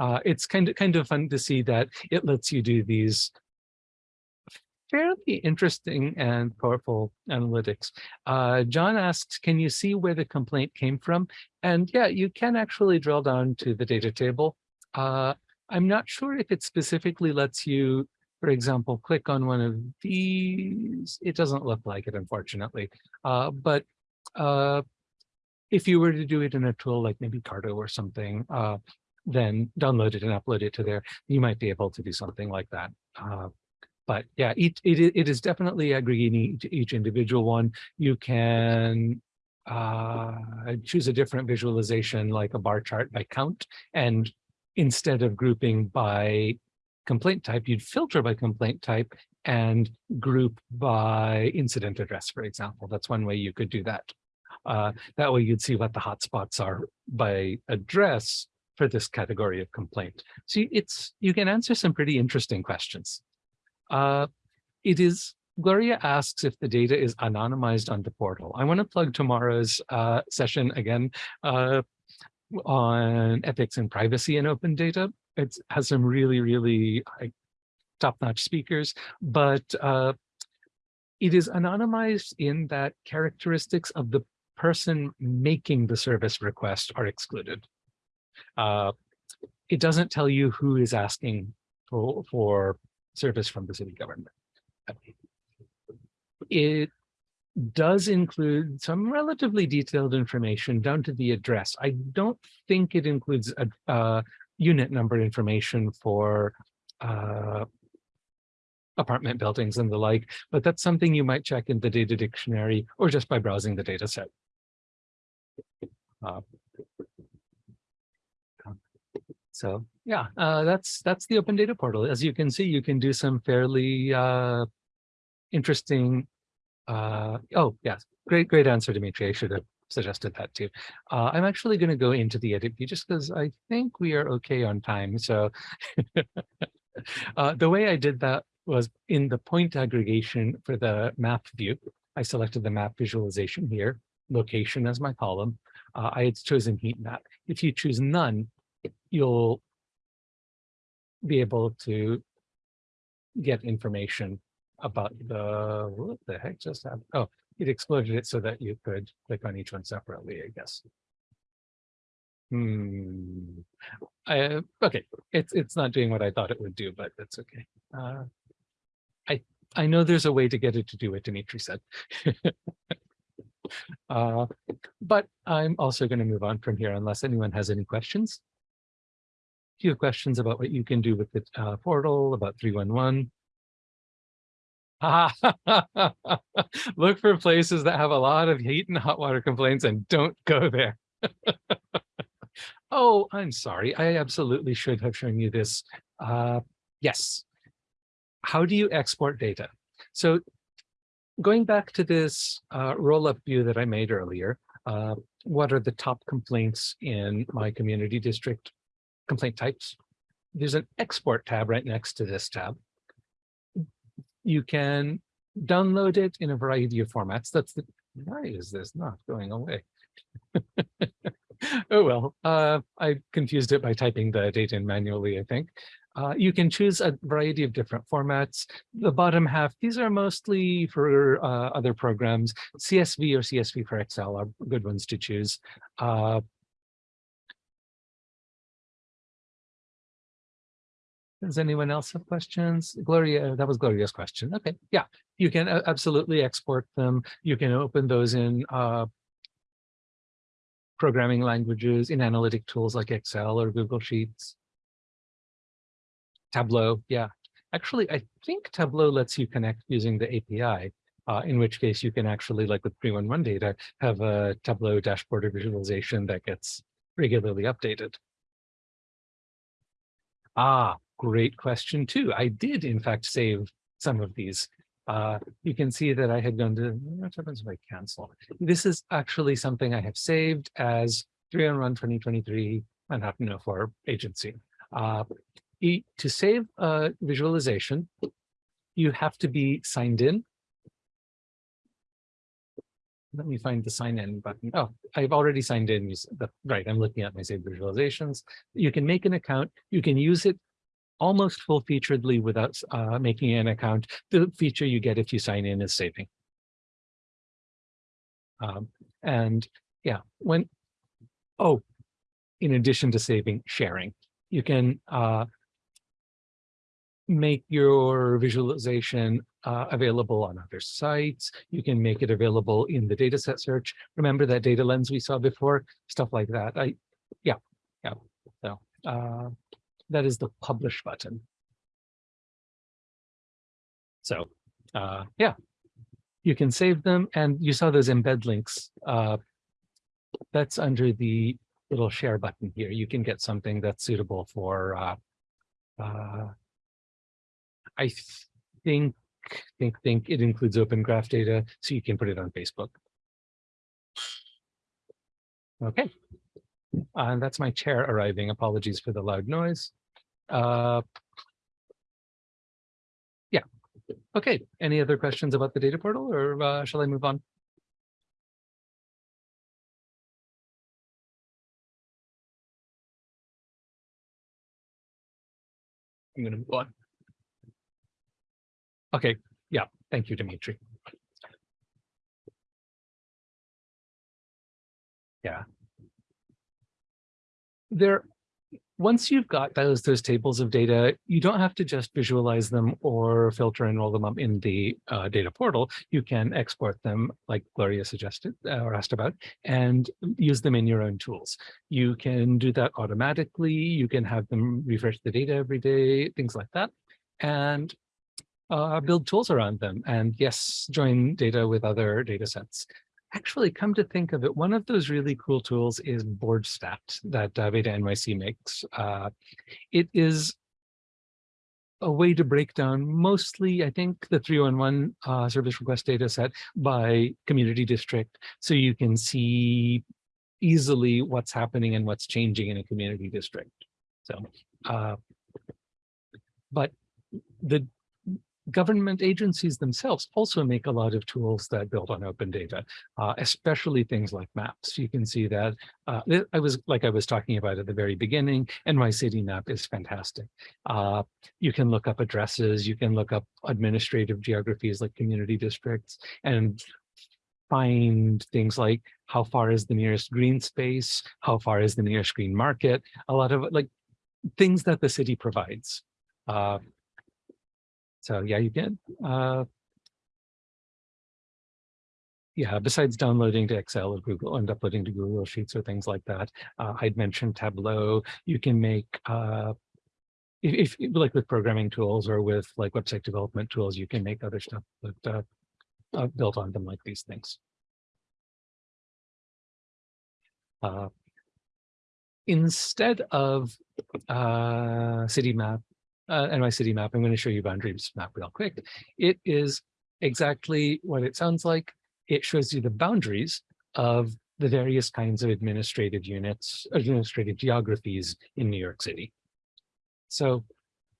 uh, it's kind of kind of fun to see that it lets you do these fairly interesting and powerful analytics. Uh, John asks, can you see where the complaint came from? And yeah, you can actually drill down to the data table. Uh, I'm not sure if it specifically lets you, for example, click on one of these. It doesn't look like it, unfortunately. Uh, but uh, if you were to do it in a tool like maybe Carto or something, uh, then download it and upload it to there, you might be able to do something like that. But yeah, it, it is definitely aggregating each, each individual one. You can uh, choose a different visualization like a bar chart by count and instead of grouping by complaint type, you'd filter by complaint type and group by incident address, for example. That's one way you could do that. Uh, that way you'd see what the hotspots are by address for this category of complaint. So it's you can answer some pretty interesting questions. Uh, it is Gloria asks if the data is anonymized on the portal. I want to plug tomorrow's uh, session again uh, on ethics and privacy and open data. It has some really, really top-notch speakers, but uh, it is anonymized in that characteristics of the person making the service request are excluded. Uh, it doesn't tell you who is asking for, for service from the city government. It does include some relatively detailed information down to the address. I don't think it includes a, unit number information for uh, apartment buildings and the like, but that's something you might check in the data dictionary or just by browsing the data set. Uh, so yeah, uh, that's that's the open data portal. As you can see, you can do some fairly uh, interesting. Uh, oh yes, great great answer, Dimitri. I should have suggested that too. Uh, I'm actually going to go into the edit view just because I think we are okay on time. So uh, the way I did that was in the point aggregation for the map view. I selected the map visualization here, location as my column. Uh, I had chosen heat map. If you choose none, you'll be able to get information about the, what the heck just happened? Oh, it exploded it so that you could click on each one separately, I guess. Hmm. I, okay, it's it's not doing what I thought it would do, but that's okay. Uh, I I know there's a way to get it to do what Dimitri said. uh, but I'm also going to move on from here unless anyone has any questions few questions about what you can do with the uh, portal, about 311. Look for places that have a lot of heat and hot water complaints and don't go there. oh, I'm sorry. I absolutely should have shown you this. Uh, yes. How do you export data? So going back to this uh, roll-up view that I made earlier, uh, what are the top complaints in my community district complaint types. There's an export tab right next to this tab. You can download it in a variety of formats. That's the, why is this not going away? oh, well, uh, I confused it by typing the data in manually, I think. Uh, you can choose a variety of different formats. The bottom half, these are mostly for uh, other programs. CSV or CSV for Excel are good ones to choose. Uh, Does anyone else have questions? Gloria, that was Gloria's question. Okay, yeah, you can uh, absolutely export them. You can open those in uh, programming languages, in analytic tools like Excel or Google Sheets. Tableau, yeah. Actually, I think Tableau lets you connect using the API, uh, in which case you can actually, like with 311 data, have a Tableau dashboard or visualization that gets regularly updated. Ah, great question too. I did in fact save some of these. Uh, you can see that I had gone to, what happens if I cancel? This is actually something I have saved as 3 on 1 2023 Manhattan O4 agency. Uh, to save a visualization, you have to be signed in. Let me find the sign in button. Oh, I've already signed in. Right, I'm looking at my saved visualizations. You can make an account. You can use it almost full featuredly without uh, making an account. The feature you get if you sign in is saving. Um, and yeah, when, oh, in addition to saving, sharing, you can uh, make your visualization uh, available on other sites. You can make it available in the dataset search. Remember that data lens we saw before, stuff like that. I, yeah, yeah. So, uh, that is the publish button. So uh, yeah, you can save them and you saw those embed links. Uh, that's under the little share button here, you can get something that's suitable for, uh, uh, I think, think, think it includes open graph data, so you can put it on Facebook. Okay. And that's my chair arriving. Apologies for the loud noise. Uh, yeah. Okay. Any other questions about the data portal or uh, shall I move on? I'm going to move on. Okay. Yeah. Thank you, Dimitri. Yeah. There, once you've got those those tables of data, you don't have to just visualize them or filter and roll them up in the uh, data portal. You can export them, like Gloria suggested uh, or asked about, and use them in your own tools. You can do that automatically. You can have them refresh the data every day, things like that, and uh, build tools around them. And yes, join data with other data sets actually come to think of it, one of those really cool tools is BoardStat that uh, Beta NYC makes. Uh, it is a way to break down mostly, I think, the 311 uh, service request data set by community district. So you can see easily what's happening and what's changing in a community district. So, uh, but the government agencies themselves also make a lot of tools that build on open data, uh, especially things like maps. You can see that uh, I was like I was talking about at the very beginning, and my city map is fantastic. Uh, you can look up addresses, you can look up administrative geographies like community districts and find things like how far is the nearest green space, how far is the nearest green market, a lot of like things that the city provides. So yeah, you can. Uh, yeah, besides downloading to Excel or Google and uploading to Google Sheets or things like that, uh, I'd mentioned Tableau. You can make, uh, if, if, like with programming tools or with like website development tools, you can make other stuff that uh, uh, built on them like these things. Uh, instead of uh, city map uh, NYCity map, I'm going to show you boundaries map real quick. It is exactly what it sounds like. It shows you the boundaries of the various kinds of administrative units, administrative geographies in New York City. So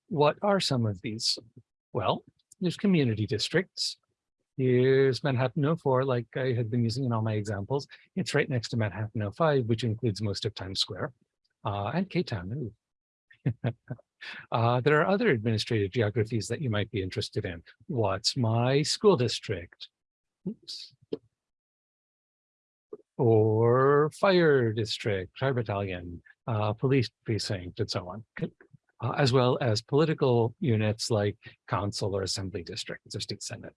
what are some of these? Well, there's community districts. Here's Manhattan 04, like I had been using in all my examples. It's right next to Manhattan 05, which includes most of Times Square uh, and K-Town. Uh, there are other administrative geographies that you might be interested in. What's my school district? Oops. Or fire district, fire battalion, uh, police precinct, and so on. Uh, as well as political units like council or assembly districts or state senate.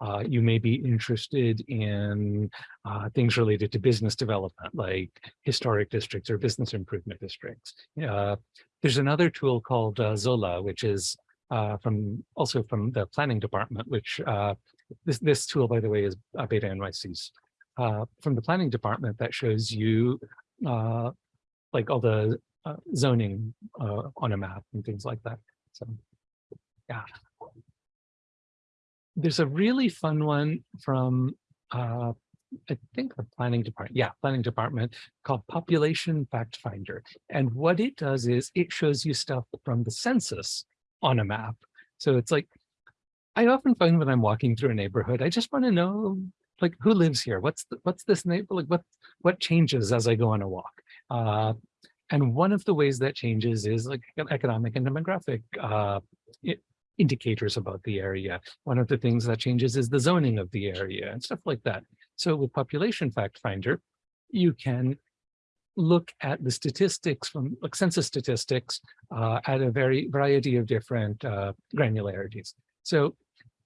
Uh, you may be interested in uh, things related to business development, like historic districts or business improvement districts. Uh, there's another tool called uh, Zola, which is uh, from also from the planning department, which uh, this, this tool, by the way, is Beta NYC's. from the planning department that shows you like all the zoning on a map and things like that. So yeah, there's a really fun one from, uh, I think the planning department, yeah, planning department called Population Fact Finder. And what it does is it shows you stuff from the census on a map. So it's like, I often find when I'm walking through a neighborhood, I just want to know like who lives here? What's the, what's this neighbor like? What what changes as I go on a walk? Uh, and one of the ways that changes is like economic and demographic uh, indicators about the area. One of the things that changes is the zoning of the area and stuff like that. So with Population Fact Finder, you can look at the statistics from like census statistics uh, at a very variety of different uh, granularities. So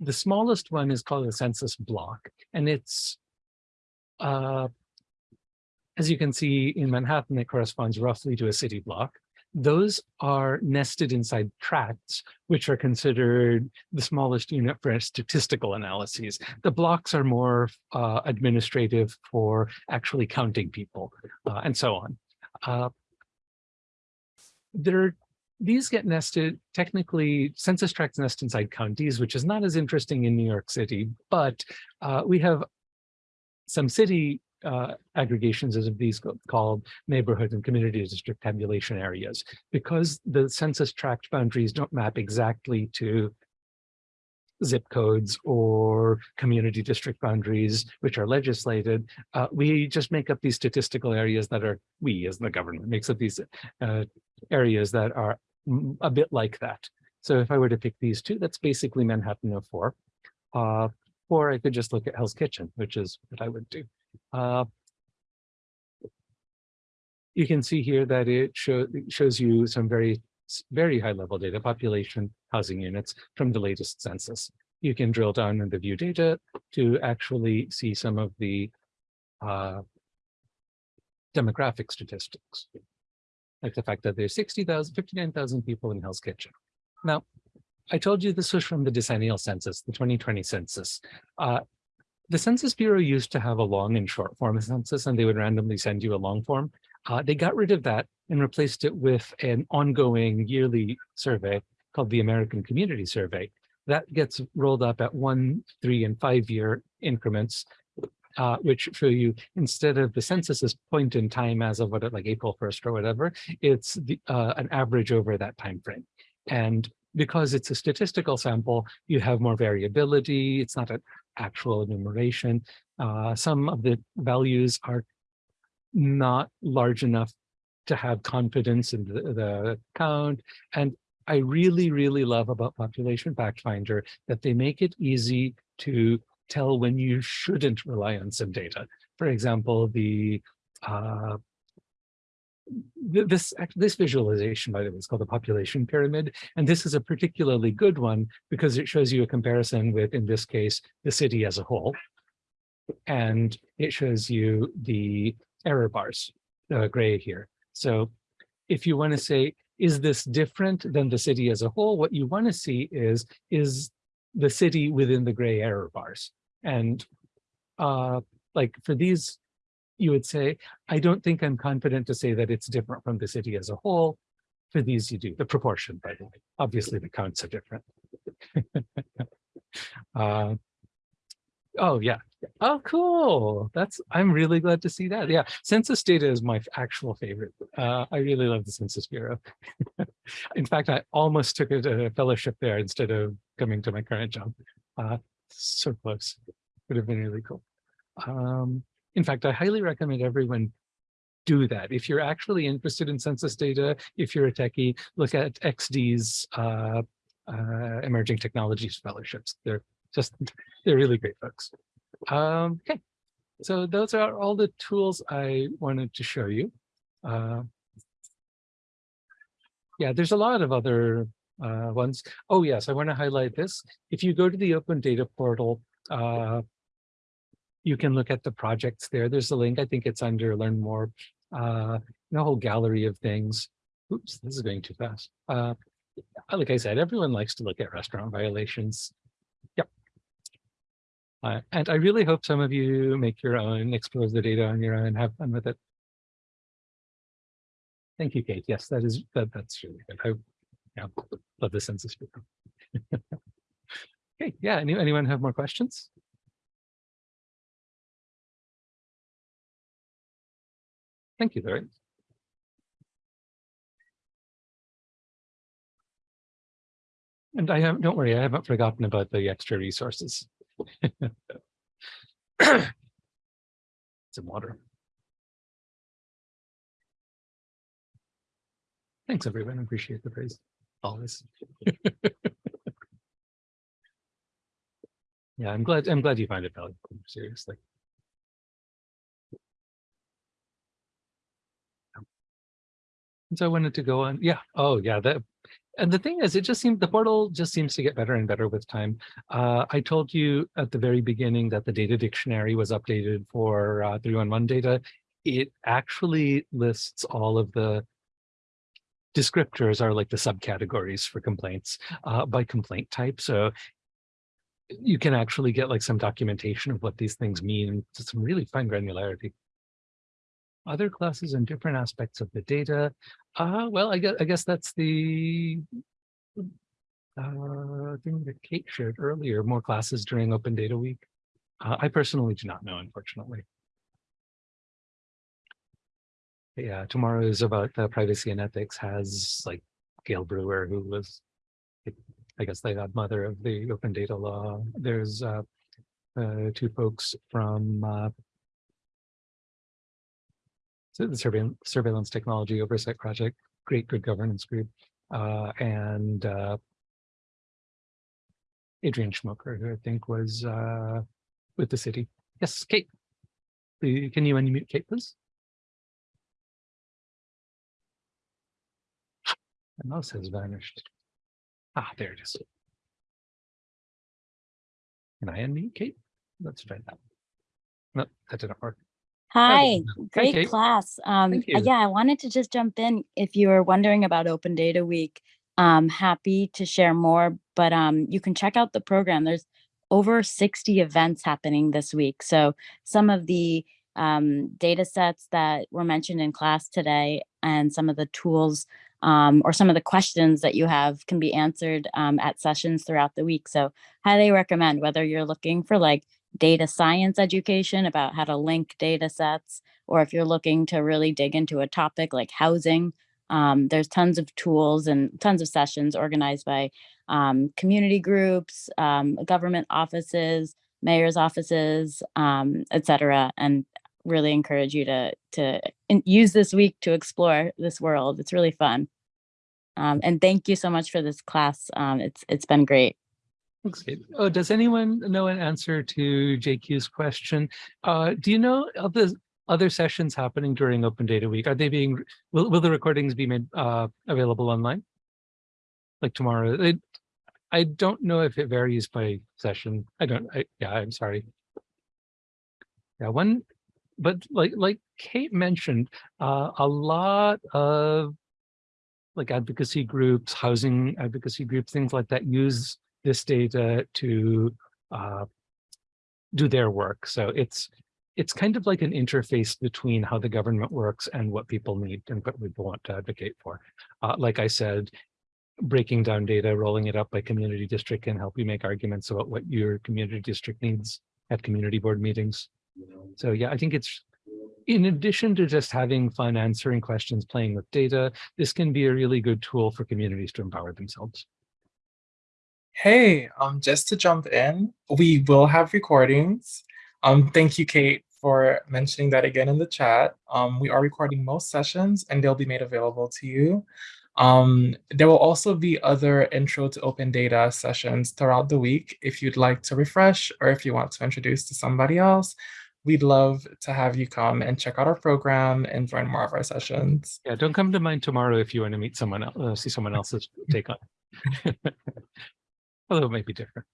the smallest one is called a census block, and it's, uh, as you can see in Manhattan, it corresponds roughly to a city block those are nested inside tracts, which are considered the smallest unit for statistical analyses. The blocks are more uh, administrative for actually counting people uh, and so on. Uh, there, these get nested, technically census tracts nest inside counties, which is not as interesting in New York City, but uh, we have some city uh, aggregations as these called neighborhood and community district tabulation areas. Because the census tract boundaries don't map exactly to zip codes or community district boundaries, which are legislated, uh, we just make up these statistical areas that are, we as the government makes up these uh, areas that are a bit like that. So if I were to pick these two, that's basically Manhattan 04. Uh, or I could just look at Hell's Kitchen, which is what I would do. Uh, you can see here that it show, it shows you some very, very high level data, population, housing units from the latest census. You can drill down in the view data to actually see some of the uh, demographic statistics. Like the fact that there's 60,000, 59,000 people in Hell's Kitchen. Now, I told you this was from the decennial census, the 2020 census. Uh, the Census Bureau used to have a long and short form census, and they would randomly send you a long form. Uh, they got rid of that and replaced it with an ongoing yearly survey called the American Community Survey. That gets rolled up at one, three, and five year increments, uh, which show you instead of the census's point in time as of what, like April 1st or whatever, it's the, uh, an average over that time frame. And because it's a statistical sample, you have more variability. It's not an actual enumeration. Uh, some of the values are not large enough to have confidence in the, the count. And I really, really love about Population Fact Finder that they make it easy to tell when you shouldn't rely on some data. For example, the uh, this this visualization, by the way, is called the population pyramid, and this is a particularly good one because it shows you a comparison with, in this case, the city as a whole, and it shows you the error bars, the gray here. So, if you want to say, is this different than the city as a whole? What you want to see is is the city within the gray error bars, and uh, like for these you would say, I don't think I'm confident to say that it's different from the city as a whole. For these, you do the proportion, by the way. Obviously, the counts are different. uh, oh, yeah. Oh, cool. That's I'm really glad to see that. Yeah, census data is my actual favorite. Uh, I really love the Census Bureau. In fact, I almost took a, fellowship there instead of coming to my current job. Uh, so close. Would have been really cool. Um, in fact, I highly recommend everyone do that. If you're actually interested in census data, if you're a techie, look at XD's uh, uh, emerging technologies fellowships. They're just, they're really great folks. Um, okay, so those are all the tools I wanted to show you. Uh, yeah, there's a lot of other uh, ones. Oh yes, I want to highlight this. If you go to the Open Data Portal, uh, you can look at the projects there. There's a link. I think it's under Learn More. Uh, a whole gallery of things. Oops, this is going too fast. Uh, like I said, everyone likes to look at restaurant violations. Yep. Uh, and I really hope some of you make your own, explore the data on your own, have fun with it. Thank you, Kate. Yes, that is that. That's really good. I yeah, love the census. Bureau. okay, yeah. Any, anyone have more questions? Thank you, Larry. And I have, don't worry, I haven't forgotten about the extra resources. Some water. Thanks, everyone. Appreciate the praise. Always. Yeah, I'm glad, I'm glad you find it valuable, seriously. And so I wanted to go on, yeah, oh, yeah, that, and the thing is, it just seemed, the portal just seems to get better and better with time. Uh, I told you at the very beginning that the data dictionary was updated for uh, 311 data. It actually lists all of the descriptors are like the subcategories for complaints uh, by complaint type. So you can actually get like some documentation of what these things mean to some really fine granularity. Other classes and different aspects of the data. Uh, well, I guess, I guess that's the uh, thing that Kate shared earlier, more classes during Open Data Week. Uh, I personally do not know, unfortunately. Yeah, tomorrow is about uh, privacy and ethics has like Gale Brewer, who was, I guess, the godmother of the open data law. There's uh, uh, two folks from uh, surveillance, surveillance technology oversight project, great good governance group, uh, and uh, Adrienne Schmoeker, who I think was uh, with the city. Yes, Kate. Can you unmute Kate, please? My mouse has vanished. Ah, there it is. Can I unmute Kate? Let's try that. No, that didn't work. Hi, great class. Um, uh, yeah, I wanted to just jump in. If you were wondering about Open Data Week, um, happy to share more, but um, you can check out the program. There's over 60 events happening this week. So some of the um, data sets that were mentioned in class today and some of the tools um, or some of the questions that you have can be answered um, at sessions throughout the week. So highly recommend whether you're looking for like data science education about how to link data sets, or if you're looking to really dig into a topic like housing, um, there's tons of tools and tons of sessions organized by um, community groups, um, government offices, mayor's offices, um, et cetera, and really encourage you to, to use this week to explore this world. It's really fun. Um, and thank you so much for this class. Um, it's, it's been great. Kate. Oh, does anyone know an answer to JQ's question? Uh, do you know of the other sessions happening during Open Data Week? Are they being, will, will the recordings be made uh, available online? Like tomorrow? I don't know if it varies by session. I don't, I, yeah, I'm sorry. Yeah, one, but like, like Kate mentioned, uh, a lot of like advocacy groups, housing advocacy groups, things like that use this data to uh, do their work. So it's it's kind of like an interface between how the government works and what people need and what people want to advocate for. Uh, like I said, breaking down data, rolling it up by community district can help you make arguments about what your community district needs at community board meetings. So yeah, I think it's in addition to just having fun answering questions, playing with data, this can be a really good tool for communities to empower themselves. Hey, um, just to jump in, we will have recordings. Um, thank you, Kate, for mentioning that again in the chat. Um, we are recording most sessions and they'll be made available to you. Um, there will also be other intro to open data sessions throughout the week. If you'd like to refresh or if you want to introduce to somebody else, we'd love to have you come and check out our program and join more of our sessions. Yeah, don't come to mine tomorrow if you want to meet someone else, uh, see someone else's take on. it. Although it might be different.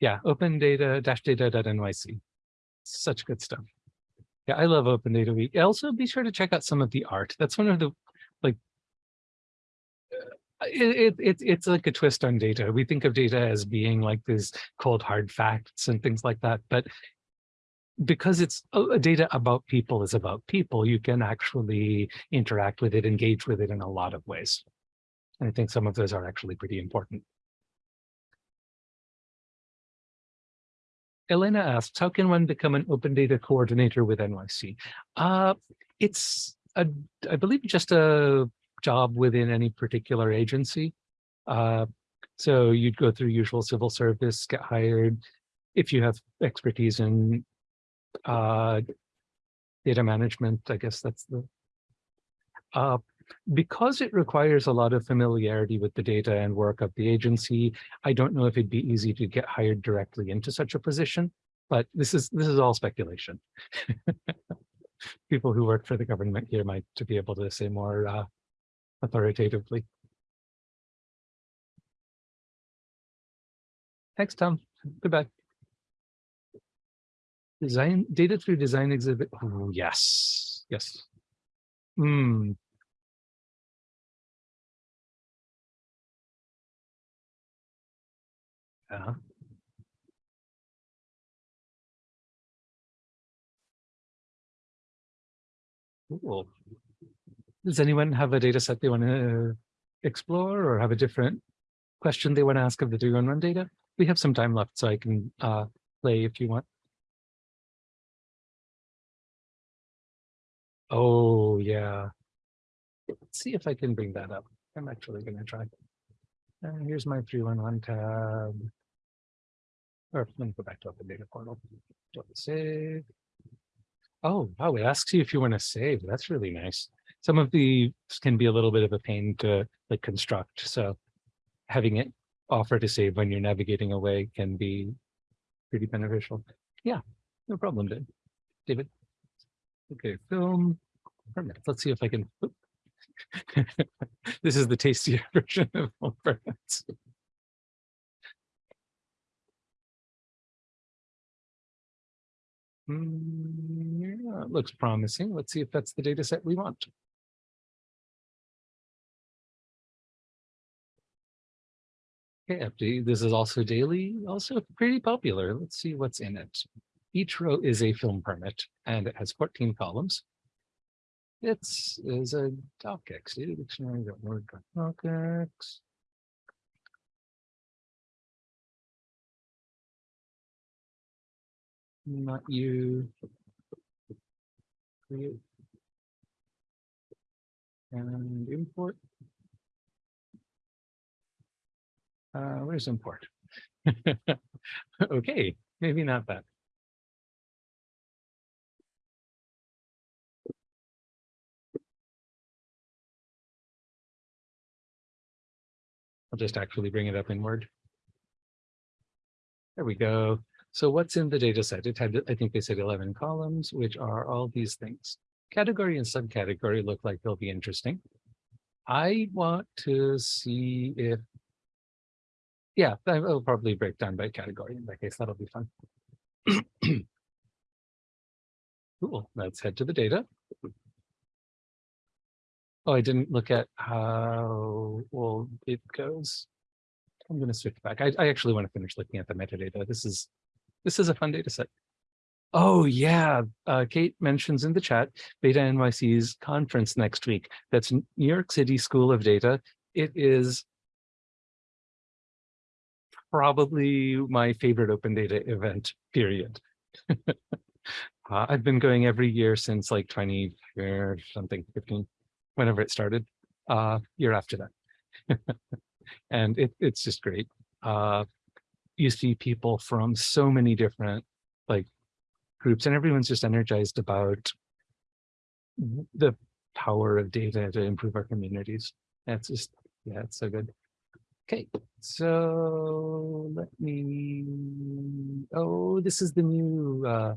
Yeah, open data dash data.nyc. Such good stuff. Yeah, I love Open Data Week. Also, be sure to check out some of the art. That's one of the like uh, it, it, it, it's like a twist on data. We think of data as being like these cold hard facts and things like that, but because it's data about people is about people, you can actually interact with it, engage with it in a lot of ways. And I think some of those are actually pretty important. Elena asks, how can one become an open data coordinator with NYC? Uh, it's, a, I believe, just a job within any particular agency. Uh, so you'd go through usual civil service, get hired. If you have expertise in uh, data management, I guess that's the, uh, because it requires a lot of familiarity with the data and work of the agency, I don't know if it'd be easy to get hired directly into such a position, but this is this is all speculation. People who work for the government here might to be able to say more uh, authoritatively. Thanks, Tom. Goodbye. Design data through design exhibit. Oh, yes, yes. Hmm. Yeah. Cool. Does anyone have a data set they want to uh, explore or have a different question they want to ask of the 311 data? We have some time left, so I can uh, play if you want. Oh, yeah. Let's see if I can bring that up. I'm actually going to try. And here's my 311 tab. Or let me go back to Open Data Portal. Don't save. Oh, wow, it asks you if you want to save. That's really nice. Some of the can be a little bit of a pain to like construct. So having it offer to save when you're navigating away can be pretty beneficial. Yeah, no problem, Dave. David. Okay, film. Let's see if I can. this is the tastier version of film permits. Hmm, yeah, it looks promising. Let's see if that's the data set we want. Okay, update. This is also daily, also pretty popular. Let's see what's in it. Each row is a film permit and it has 14 columns. It's is a docx, data dictionary, Not you. Create. And import. Uh, where's import? okay, maybe not that. I'll just actually bring it up in Word. There we go. So what's in the data set? It had, I think they said 11 columns, which are all these things. Category and subcategory look like they'll be interesting. I want to see if, yeah, I will probably break down by category. In that case, that'll be fun. Cool, let's head to the data. Oh, I didn't look at how well it goes. I'm going to switch back. I, I actually want to finish looking at the metadata. This is this is a fun data set. Oh yeah, uh, Kate mentions in the chat BetaNYC's conference next week. That's New York City School of Data. It is probably my favorite open data event, period. uh, I've been going every year since like 20 or something, 15, whenever it started, uh, year after that. and it, it's just great. Uh, you see people from so many different like groups and everyone's just energized about the power of data to improve our communities. That's just, yeah, it's so good. Okay, so let me, oh, this is the new, uh,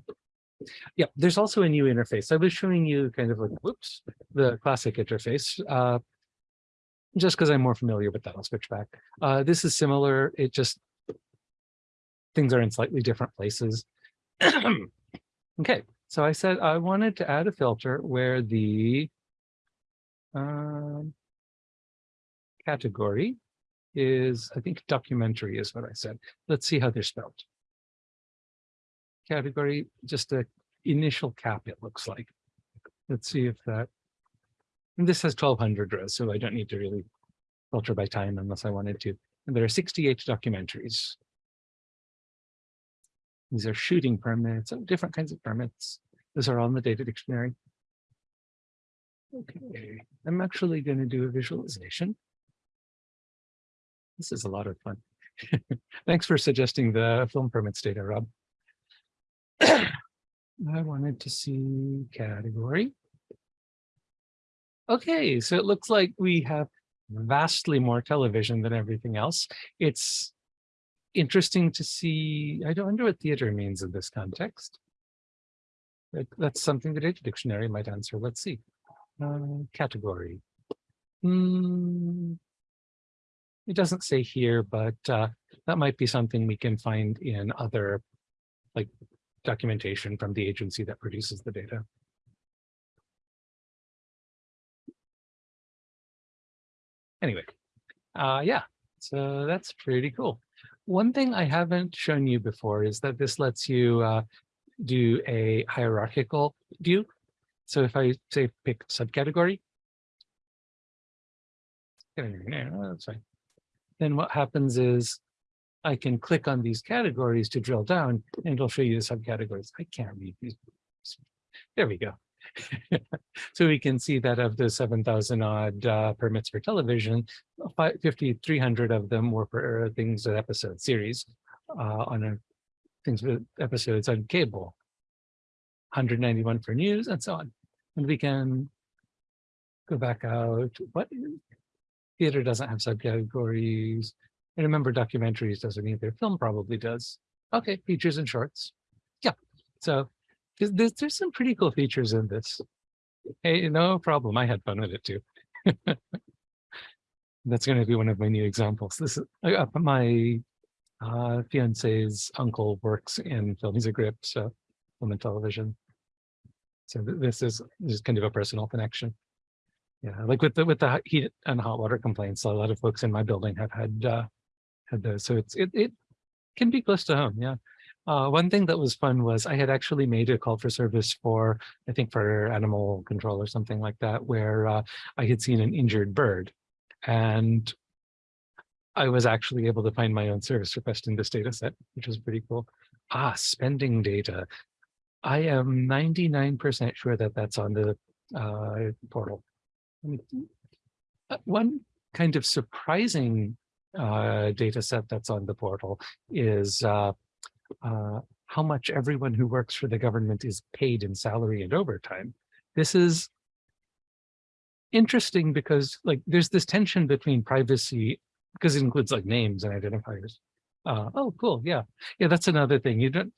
yeah, there's also a new interface. I was showing you kind of like, whoops, the classic interface. Uh, just because I'm more familiar with that, I'll switch back. Uh, this is similar. It just things are in slightly different places. okay, so I said I wanted to add a filter where the um, category is, I think documentary is what I said. Let's see how they're spelled. Category, just a initial cap, it looks like. Let's see if that, and this has 1200 rows, so I don't need to really filter by time unless I wanted to. And there are 68 documentaries. These are shooting permits and different kinds of permits. Those are all in the data dictionary. Okay, I'm actually going to do a visualization. This is a lot of fun. Thanks for suggesting the film permits data, Rob. I wanted to see category. Okay, so it looks like we have vastly more television than everything else. It's interesting to see. I don't wonder what theater means in this context. That's something the data dictionary might answer. Let's see. Uh, category. Hmm. It doesn't say here, but uh, that might be something we can find in other like documentation from the agency that produces the data. Anyway, uh, yeah, so that's pretty cool. One thing I haven't shown you before is that this lets you uh, do a hierarchical view. So if I say pick subcategory. That's fine. Then what happens is I can click on these categories to drill down and it'll show you the subcategories. I can't read these. There we go. So we can see that of the seven thousand odd uh, permits for television, 5,300 of them were for uh, things that episode series uh, on a things with episodes on cable. 191 for news and so on. And we can go back out. What theater doesn't have subcategories? I remember documentaries doesn't either. Film probably does. Okay, features and shorts. Yeah. So there's, there's, some pretty cool features in this. Hey, no problem. I had fun with it too. That's going to be one of my new examples. This is uh, my uh, fiance's uncle works in film. He's a grip, so film and television. So th- this is is kind of a personal connection. Yeah, like with the with the heat and hot water complaints, a lot of folks in my building have had uh, had those. So it's it it can be close to home. Yeah. Uh, one thing that was fun was I had actually made a call for service for I think for animal control or something like that, where uh, I had seen an injured bird, and I was actually able to find my own service request in this data set, which was pretty cool. Ah, spending data. I am 99% sure that that's on the uh, portal. Uh, One kind of surprising uh, data set that's on the portal is uh, uh, how much everyone who works for the government is paid in salary and overtime. This is interesting because like there's this tension between privacy because it includes like names and identifiers. Uh, oh, cool. Yeah. Yeah, that's another thing. You don't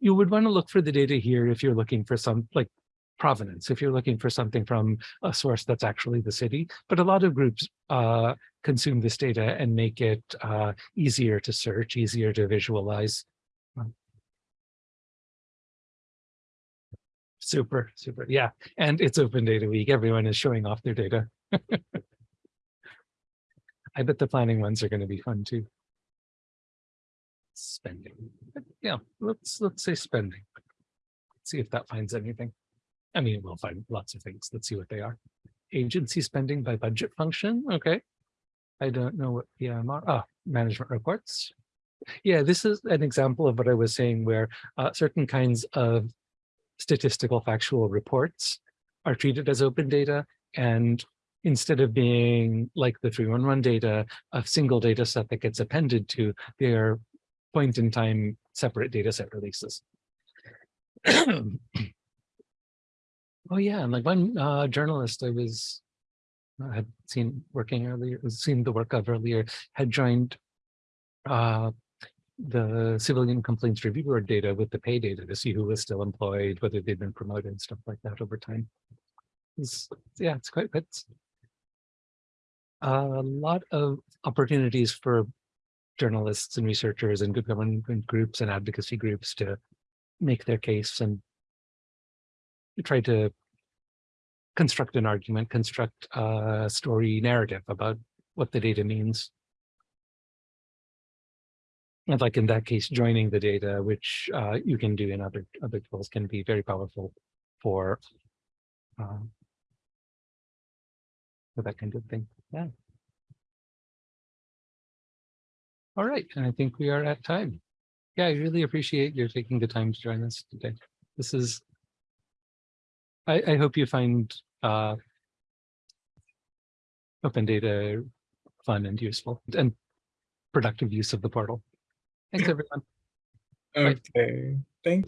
you would want to look for the data here if you're looking for some like provenance, if you're looking for something from a source that's actually the city. But a lot of groups uh, consume this data and make it uh, easier to search, easier to visualize. Super, super. Yeah. And it's open data week. Everyone is showing off their data. I bet the planning ones are going to be fun too. Spending. Yeah, let's let's say spending. Let's See if that finds anything. I mean, we'll find lots of things. Let's see what they are. Agency spending by budget function. Okay. I don't know what PMR. Ah, management reports. Yeah, this is an example of what I was saying where uh, certain kinds of statistical factual reports are treated as open data and instead of being like the 311 data, a single data set that gets appended to their point in time separate data set releases. oh yeah, and like one uh, journalist I was I had seen working earlier, seen the work of earlier, had joined uh, the civilian complaints review board data with the pay data to see who was still employed, whether they'd been promoted, and stuff like that over time. It's, yeah, it's quite it's a lot of opportunities for journalists and researchers and good government groups and advocacy groups to make their case and try to construct an argument, construct a story narrative about what the data means. And like in that case, joining the data, which uh, you can do in other other tools, can be very powerful for uh, for that kind of thing. Yeah. All right, and I think we are at time. Yeah, I really appreciate your taking the time to join us today. This is, I, I hope you find uh, open data fun and useful and productive use of the portal. Thanks, everyone. Okay. Thank